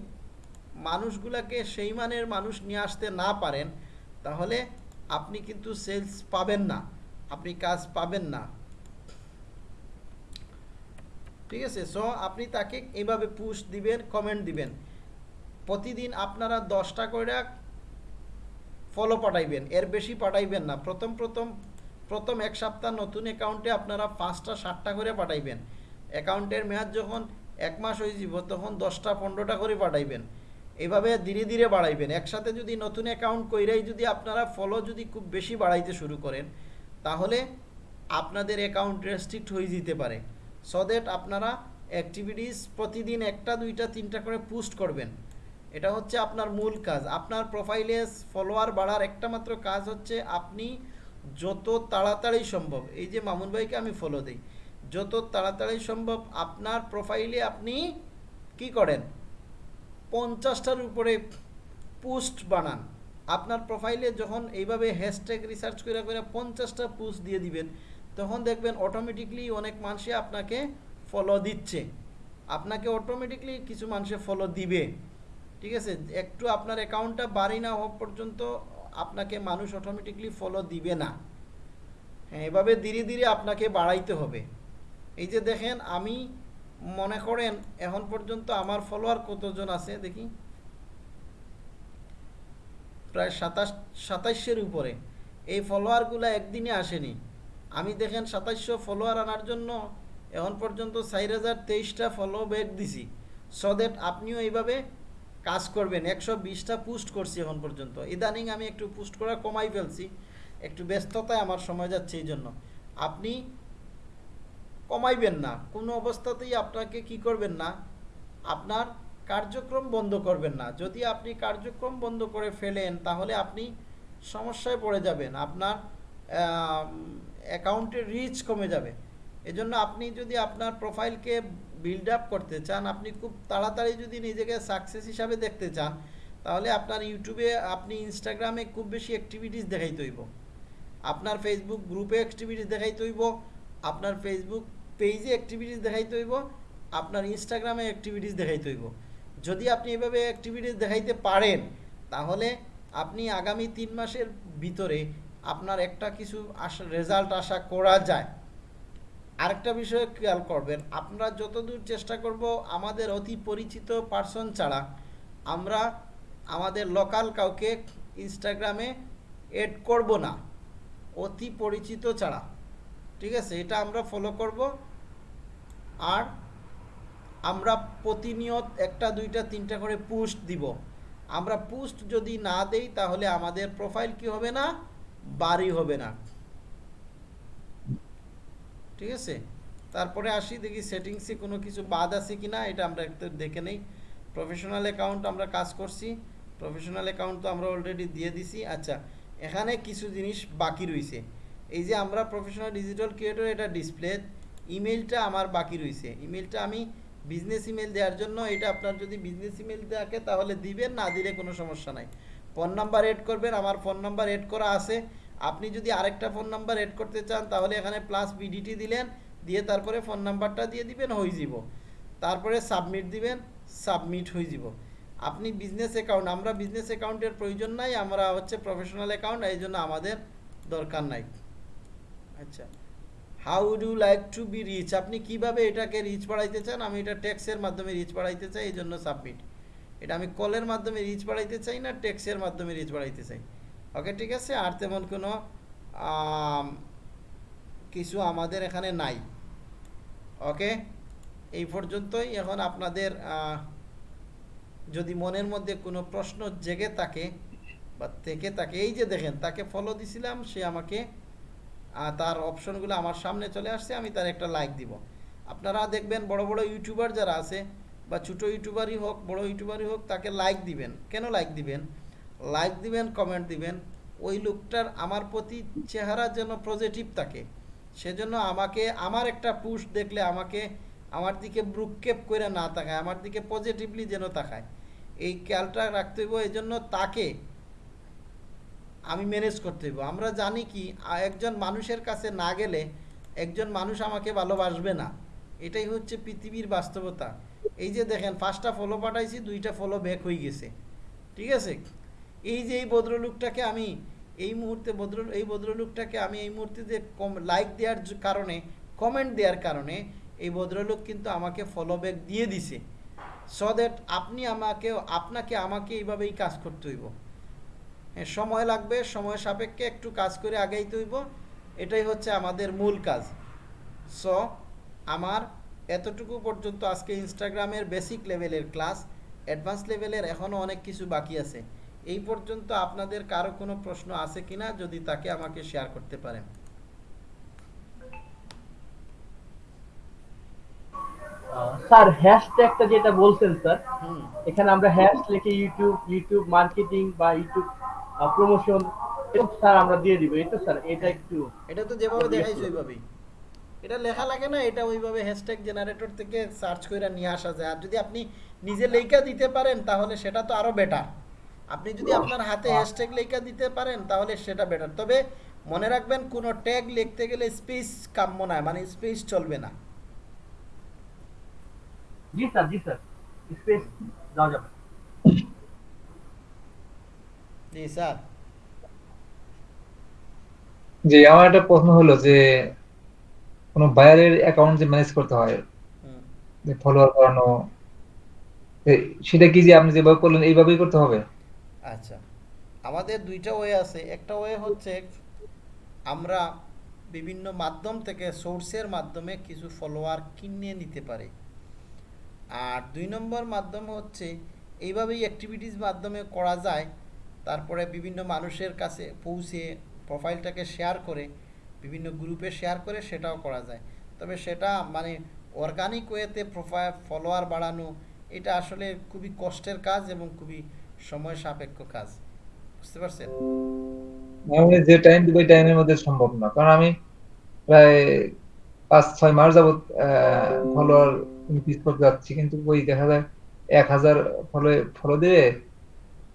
মানুষগুলাকে সেই মানের মানুষ নিয়ে আসতে না পারেন, তাহলে আপনি কিন্তু সেলস পাবেন না। আপনি কাজ পাবেন না। ঠিক আছে? সো আপনি তাকে এইভাবে পুশ দিবেন কমেন্ট দিবেন। প্রতিদিন আপনারা দশটা করে ফলো পাঠাইবেন। এর বেশি পাঠাইবেন না। প্রথম প্রথম প্রথম এক সপ্তাহ নতুন অ্যাকাউন্টে আপনারা পাঁচটা, সাতটা করে পাঠাইবেন। অ্যাকাউন্টের মেয়াদ যখন এক মাস হয়ে যাব তখন দশটা, পনেরোটা করে পাঠাইবেন। এভাবে ধীরে ধীরে বাড়াইবেন। একসাথে যদি নতুন অ্যাকাউন্ট কইরাই যদি আপনারা ফলো যদি খুব বেশি বাড়াইতে শুরু করেন, তাহলে আপনাদের অ্যাকাউন্ট রেস্ট্রিক্ট হয়ে যেতে পারে। সো দ্যাট আপনারা অ্যাক্টিভিটিস প্রতিদিন একটা, দুইটা, তিনটা করে পোস্ট করবেন। এটা হচ্ছে আপনার মূল কাজ। আপনার প্রোফাইলে ফলোয়ার বাড়ার একটা মাত্র কাজ হচ্ছে আপনি যত তাড়াতাড়ি সম্ভব, এই যে মামুন ভাইকে আমি ফলো দিই, যত তাড়াতাড়ি সম্ভব আপনার প্রোফাইলে আপনি কি করেন? পঞ্চাশটার উপরে পোস্ট বানান। আপনার প্রোফাইলে যখন এইভাবে হ্যাশট্যাগ রিসার্চ করে করে পঞ্চাশটা পোস্ট দিয়ে দিবেন তখন দেখবেন অটোমেটিকলি অনেক মানুষে আপনাকে ফলো দিচ্ছে। আপনাকে অটোমেটিকলি কিছু মানুষে ফলো দিবে। ঠিক আছে? একটু আপনার অ্যাকাউন্টটা বাড়ি না হওয়া পর্যন্ত আপনাকে মানুষ অটোমেটিকলি ফলো দিবে না। হ্যাঁ এভাবে ধীরে ধীরে আপনাকে বাড়াইতে হবে। এই যে দেখেন, আমি মনে করেন এখন পর্যন্ত আমার ফলোয়ার কতজন আছে দেখি? প্রায় সাতাশ, সাতাইশের উপরে। এই ফলোয়ারগুলো একদিনে আসেনি। আমি দেখেন সাতাইশশো ফলোয়ার আনার জন্য এখন পর্যন্ত চার হাজার তেইশটা ফলো ব্যাক দিছি। সো দ্যাট আপনিও এইভাবে কাজ করবেন। একশো বিশটা পোস্ট করছি এখন পর্যন্ত। ইদানিং আমি একটু পোস্ট করা কমাই ফেলছি। একটু ব্যস্ততায় আমার সময় যাচ্ছে এই জন্য। আপনি কমাইবেন না। কোনো অবস্থাতেই আপনাকে কি করবেন না? আপনার কার্যক্রম বন্ধ করবেন না। যদি আপনি কার্যক্রম বন্ধ করে ফেলেন, তাহলে আপনি সমস্যায় পড়ে যাবেন। আপনার অ্যাকাউন্টের রিচ কমে যাবে। এজন্য আপনি যদি আপনার প্রোফাইলকে বিল্ড আপ করতে চান, আপনি খুব তাড়াতাড়ি যদি নিজেকে সাকসেস হিসাবে দেখতে চান, তাহলে আপনার ইউটিউবে আপনি ইনস্টাগ্রামে খুব বেশি অ্যাক্টিভিটিস দেখাইতে হইব। আপনার ফেসবুক গ্রুপে অ্যাক্টিভিটিস দেখাইতে হইব, আপনার ফেসবুক পেজে অ্যাক্টিভিটিস দেখাইতে হইব, আপনার ইনস্টাগ্রামে অ্যাক্টিভিটিস দেখাইতে হইব। যদি আপনি এভাবে অ্যাক্টিভিটিস দেখাইতে পারেন, তাহলে আপনি আগামী তিন মাসের ভিতরে আপনার একটা কিছু আশা রেজাল্ট আশা করা যায়। আরেকটা বিষয় খেয়াল করবেন, আমরা যতদূর চেষ্টা করব, আমাদের অতি পরিচিত পার্সন ছাড়া আমরা আমাদের লোকাল কাউকে ইনস্টাগ্রামে এড করব না। অতি পরিচিত ছাড়া। ঠিক আছে, এটা আমরা ফলো করব। আর আমরা প্রতিনিয়ত একটা, দুইটা, তিনটা করে পোস্ট দিব। আমরা পোস্ট যদি না দেই, তাহলে আমাদের প্রোফাইল কি হবে না? বাড়ি হবে না। ঠিক আছে? তারপরে আসি, দেখি সেটিংসে কোনো কিছু বাদ আছে কি না এটা আমরা একটু দেখে নেই। প্রফেশনাল অ্যাকাউন্ট আমরা কাজ করছি। প্রফেশনাল অ্যাকাউন্ট তো আমরা অলরেডি দিয়ে দিছি। আচ্ছা এখানে কিছু জিনিস বাকি রয়েছে এই যে আমরা প্রফেশনাল ডিজিটাল ক্রিয়েটর এটা ডিসপ্লে ইমেলটা আমার বাকি রয়েছে ইমেলটা আমি বিজনেস ইমেল দেওয়ার জন্য, এটা আপনার যদি বিজনেস ইমেল থাকে, তাহলে দিবেন, না দিলে কোনো সমস্যা নাই। ফোন নাম্বার এড করবেন, আমার ফোন নাম্বার এড করা আছে। আপনি যদি আরেকটা ফোন নাম্বার এড করতে চান, তাহলে এখানে প্লাস বিডিটি দিলেন, দিয়ে তারপরে ফোন নাম্বারটা দিয়ে দিবেন, হয়ে যাব। তারপরে সাবমিট দিবেন সাবমিট হয়ে যাব। আপনি বিজনেস অ্যাকাউন্ট আমরা বিজনেস অ্যাকাউন্টের প্রয়োজন নাই, আমরা হচ্ছে প্রফেশনাল অ্যাকাউন্ট এই জন্য আমাদের দরকার নাই। আচ্ছা। How do like to be reach আপনি কীভাবে এটাকে রিচ বাড়াইতে চান? আমি এটা ট্যাক্সের মাধ্যমে রিচ বাড়াইতে চাই, এই জন্য সাবমিট এটা আমি কলের মাধ্যমে রিচ বাড়াইতে চাই না ট্যাক্সের মাধ্যমে রিচ বাড়াইতে চাই। ওকে ঠিক আছে? আর তেমন কোনো কিছু আমাদের এখানে নাই। ওকে এই পর্যন্তই। এখন আপনাদের যদি মনের মধ্যে কোনো প্রশ্ন জেগে থাকে বা থেকে থাকে, এই যে দেখেন, তাকে ফলো দিছিলাম, সে আমাকে তার অপশনগুলো আমার সামনে চলে আসছে, আমি তার একটা লাইক দিব। আপনারা দেখবেন বড় বড় ইউটিউবার যারা আছে বা ছোটো ইউটিউবারই হোক, বড় ইউটিউবারই হোক, তাকে লাইক দিবেন। কেন লাইক দিবেন? লাইক দিবেন কমেন্ট দিবেন। ওই লোকটার আমার প্রতি চেহারা যেন পজিটিভ থাকে। সেজন্য আমাকে, আমার একটা পুশ দেখলে আমাকে আমার দিকে ব্রুককেপ করে না তাকায়, আমার দিকে পজিটিভলি যেন তাকায়। এই খেয়ালটা রাখতে হইব এই জন্য তাকে আমি ম্যানেজ করতে হইব। আমরা জানি কি একজন মানুষের কাছে না গেলে একজন মানুষ আমাকে ভালোবাসবে না। এটাই হচ্ছে পৃথিবীর বাস্তবতা। এই যে দেখেন, পাঁচটা ফলো পাঠাইছি, দুইটা ফলো ব্যাক হয়ে গেছে। ঠিক আছে? এই যে এই ভদ্রলোকটাকে আমি এই মুহূর্তে ভদ্র, এই ভদ্রলোকটাকে আমি এই মুহূর্তে যে কম লাইক দেওয়ার কারণে কমেন্ট দেওয়ার কারণে, এই ভদ্রলোক কিন্তু আমাকে ফলো ব্যাক দিয়ে দিছে। সো দ্যাট আপনি আমাকে, আপনাকে আমাকে এইভাবেই কাজ করতে হইব। হ্যাঁ সময় লাগবে, সময় সাপেক্ষে একটু কাজ করে আগাইতে হইব। এটাই হচ্ছে আমাদের মূল কাজ। সো আমার এতটুকু পর্যন্ত আজকে ইনস্টাগ্রামের বেসিক লেভেলের ক্লাস অ্যাডভান্স লেভেলের এখনও অনেক কিছু বাকি আছে। এই পর্যন্ত আপনাদের কারও কোনো প্রশ্ন আছে কিনা যদি তাকে আমাকে শেয়ার করতে পারেন। স্যার হ্যাশট্যাগটা যেটা বলছেন স্যার এখানে আমরা হ্যাশ লিখে ইউটিউব ইউটিউব মার্কেটিং বা ইউটিউব প্রমোশন স্যার আমরা দিয়ে দিব। তো স্যার এটা একটু এটা তো যেভাবে দেখাইছে ওইভাবেই। এটা লেখা লাগে না এটা ওইভাবে হ্যাশট্যাগ জেনারেটর থেকে সার্চ করে নিয়ে আসা যায়। আর যদি আপনি নিজে লেখা দিতে পারেন তাহলে সেটা তো আরও বেটার আপনি যদি আপনার হাতে হ্যাশট্যাগ লেখা দিতে পারেন তাহলে সেটা বেটার তবে মনে রাখবেন কোনো ট্যাগ লিখতে গেলে স্পেস কাম্য নয় মানে স্পেস চলবে না। জি স্যার জি স্যার স্পেস দেওয়া যাবে। জি স্যার যে আমার একটা প্রশ্ন হলো যে কোনো বায়ারের অ্যাকাউন্ট যে ম্যানেজ করতে হয় যে ফলোয়ার বাড়ানো সেটা কি যে আপনি যেভাবে করলেন এইভাবেই করতে হবে? আচ্ছা। আমাদের দুইটা ওয়ে আছে। একটা ওয়ে হচ্ছে আমরা বিভিন্ন মাধ্যম থেকে সোর্সের মাধ্যমে কিছু ফলোয়ার কিনে নিতে পারি। আর দুই নম্বর মাধ্যম হচ্ছে এইভাবেই অ্যাক্টিভিটিস মাধ্যমে করা যায়। তারপরে বিভিন্ন মানুষের কাছে পৌঁছে প্রোফাইলটাকে শেয়ার করে বিভিন্ন গ্রুপে শেয়ার করে সেটাও করা যায়। তবে সেটা মানে অর্গানিক ওয়েতে প্রোফাইল ফলোয়ার বাড়ানো, এটা আসলে খুবই কষ্টের কাজ এবং খুবই সময় সাপেক্ষ কাজ। বুঝতে পারছেন? মানে যে টাইম দিব ওই টাইমের মধ্যে সম্ভব না। কারণ আমি প্রায় পাঁচ, ছয় মাস যাবত ফলোয়ার ইনক্রিজ করতে যাচ্ছি। কিন্তু ওই দেখা যায় এক হাজার ফলো ফলো দিয়ে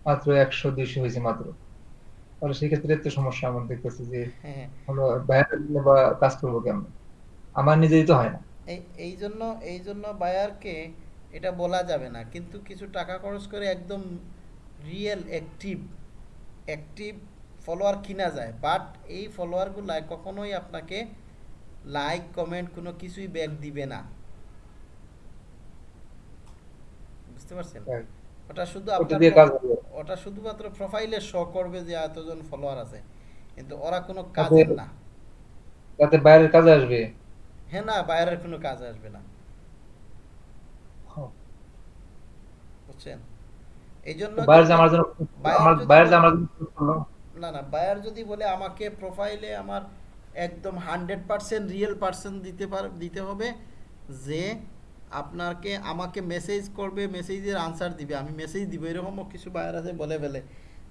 মাত্র একশো, দুইশো হয়েছে মাত্র। তাহলে সেই ক্ষেত্রে একটু সমস্যা আমার দেখতেছি যে হ্যাঁ। হলো বাইরে দিলে বা কাজ করব কেমন? আমার নিজেই তো হয় না। এই জন্য এই জন্য বায়ারকে এটা বলা যাবে না। কিন্তু কিছু টাকা খরচ করে একদম রিয়েল অ্যাক্টিভ অ্যাক্টিভ ফলোয়ার কিনা যায়। বাট এই ফলোয়ারগুলো কখনোই আপনাকে লাইক কমেন্ট কোনো কিছুই ব্যাক দিবে না। বুঝতে পারছেন? ওটা শুধু আপনার ওটা শুধুমাত্র প্রোফাইলে শো করবে যে এতজন ফলোয়ার আছে। কিন্তু ওরা কোনো কাজের না। যাতে বাইরের কাজে আসবে? হ্যাঁ না বাইরের কোনো কাজ আসবে না। বুঝছেন? এই জন্য বাইরে আমার জন্য না না বায়ার যদি বলে আমাকে প্রোফাইলে আমার একদম হান্ড্রেড পার্সেন্ট রিয়েল পার্সন দিতে পার দিতে হবে যে আপনাকে, আমাকে মেসেজ করবে মেসেজের আনসার দিবে। আমি মেসেজ দিব, এরকমও কিছু বায়ার আছে বলে ফেলে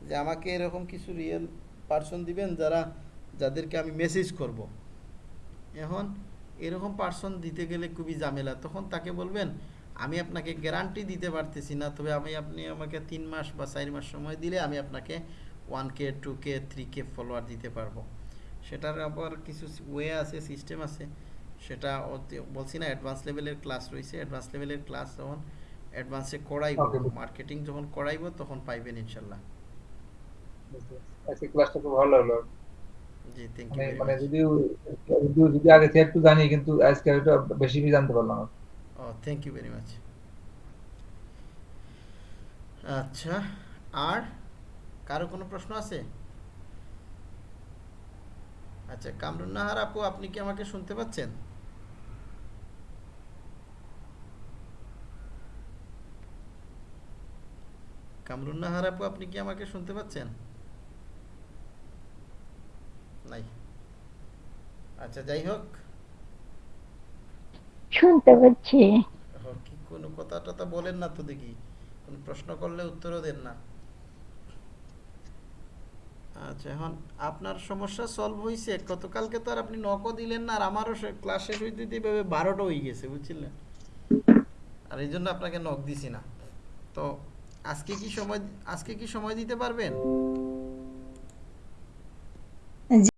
যে, আমাকে এরকম কিছু রিয়েল পার্সন দিবেন যারা, যাদেরকে আমি মেসেজ করব। এখন এরকম পার্সন দিতে গেলে খুবই ঝামেলা। তখন তাকে বলবেন, আমি আপনাকে গ্যারান্টি দিতে পারতেছি না, তবে আমি, আপনি আমাকে তিন মাস বা চার মাস সময় দিলে আমি আপনাকে one K two K three K follower দিতে পারব। সেটার আবার কিছু ওয়ে আছে সিস্টেম আছে। সেটা বলছি না অ্যাডভান্স লেভেলের ক্লাস রয়েছে। অ্যাডভান্স লেভেলের ক্লাস যখন অ্যাডভান্সে করাইব মার্কেটিং যখন করাইব তখন পাইবেন ইনশাল্লাহ। আজকে ক্লাসটা খুব ভালো লাগল। জি থ্যাংক মানে ইউ মানে যদিও যদিও যদি আগে থেকে একটু জানি কিন্তু আজকে একটু বেশি জানতে পারলাম। ও থ্যাংক ইউ ভেরি মাচ আচ্ছা আর কারও কোনো প্রশ্ন আছে? আচ্ছা কামরুন নাহার আপু আপনি কি আমাকে শুনতে পাচ্ছেন? কামরুন নাহার আপু আপনি কি আমাকে শুনতে পাচ্ছেন? নাই। আচ্ছা যাই হোক। শুনতে পাচ্ছি। কি কোনো কথা টথা বলেন না তো দেখি। কোন প্রশ্ন করলে উত্তরও দেন না। আচ্ছা এখন আপনার সমস্যা সলভ হয়েছে গতকালকে তো আর আপনি নকও দিলেন না আর আমারও ক্লাস শেষ হইতে দিতে এভাবে বারোটা হয়ে গেছে বুঝছিলেন? আর এই জন্য আপনাকে নক দিছি না। তো আজকে কি সময় আজকে কি সময় দিতে পারবেন?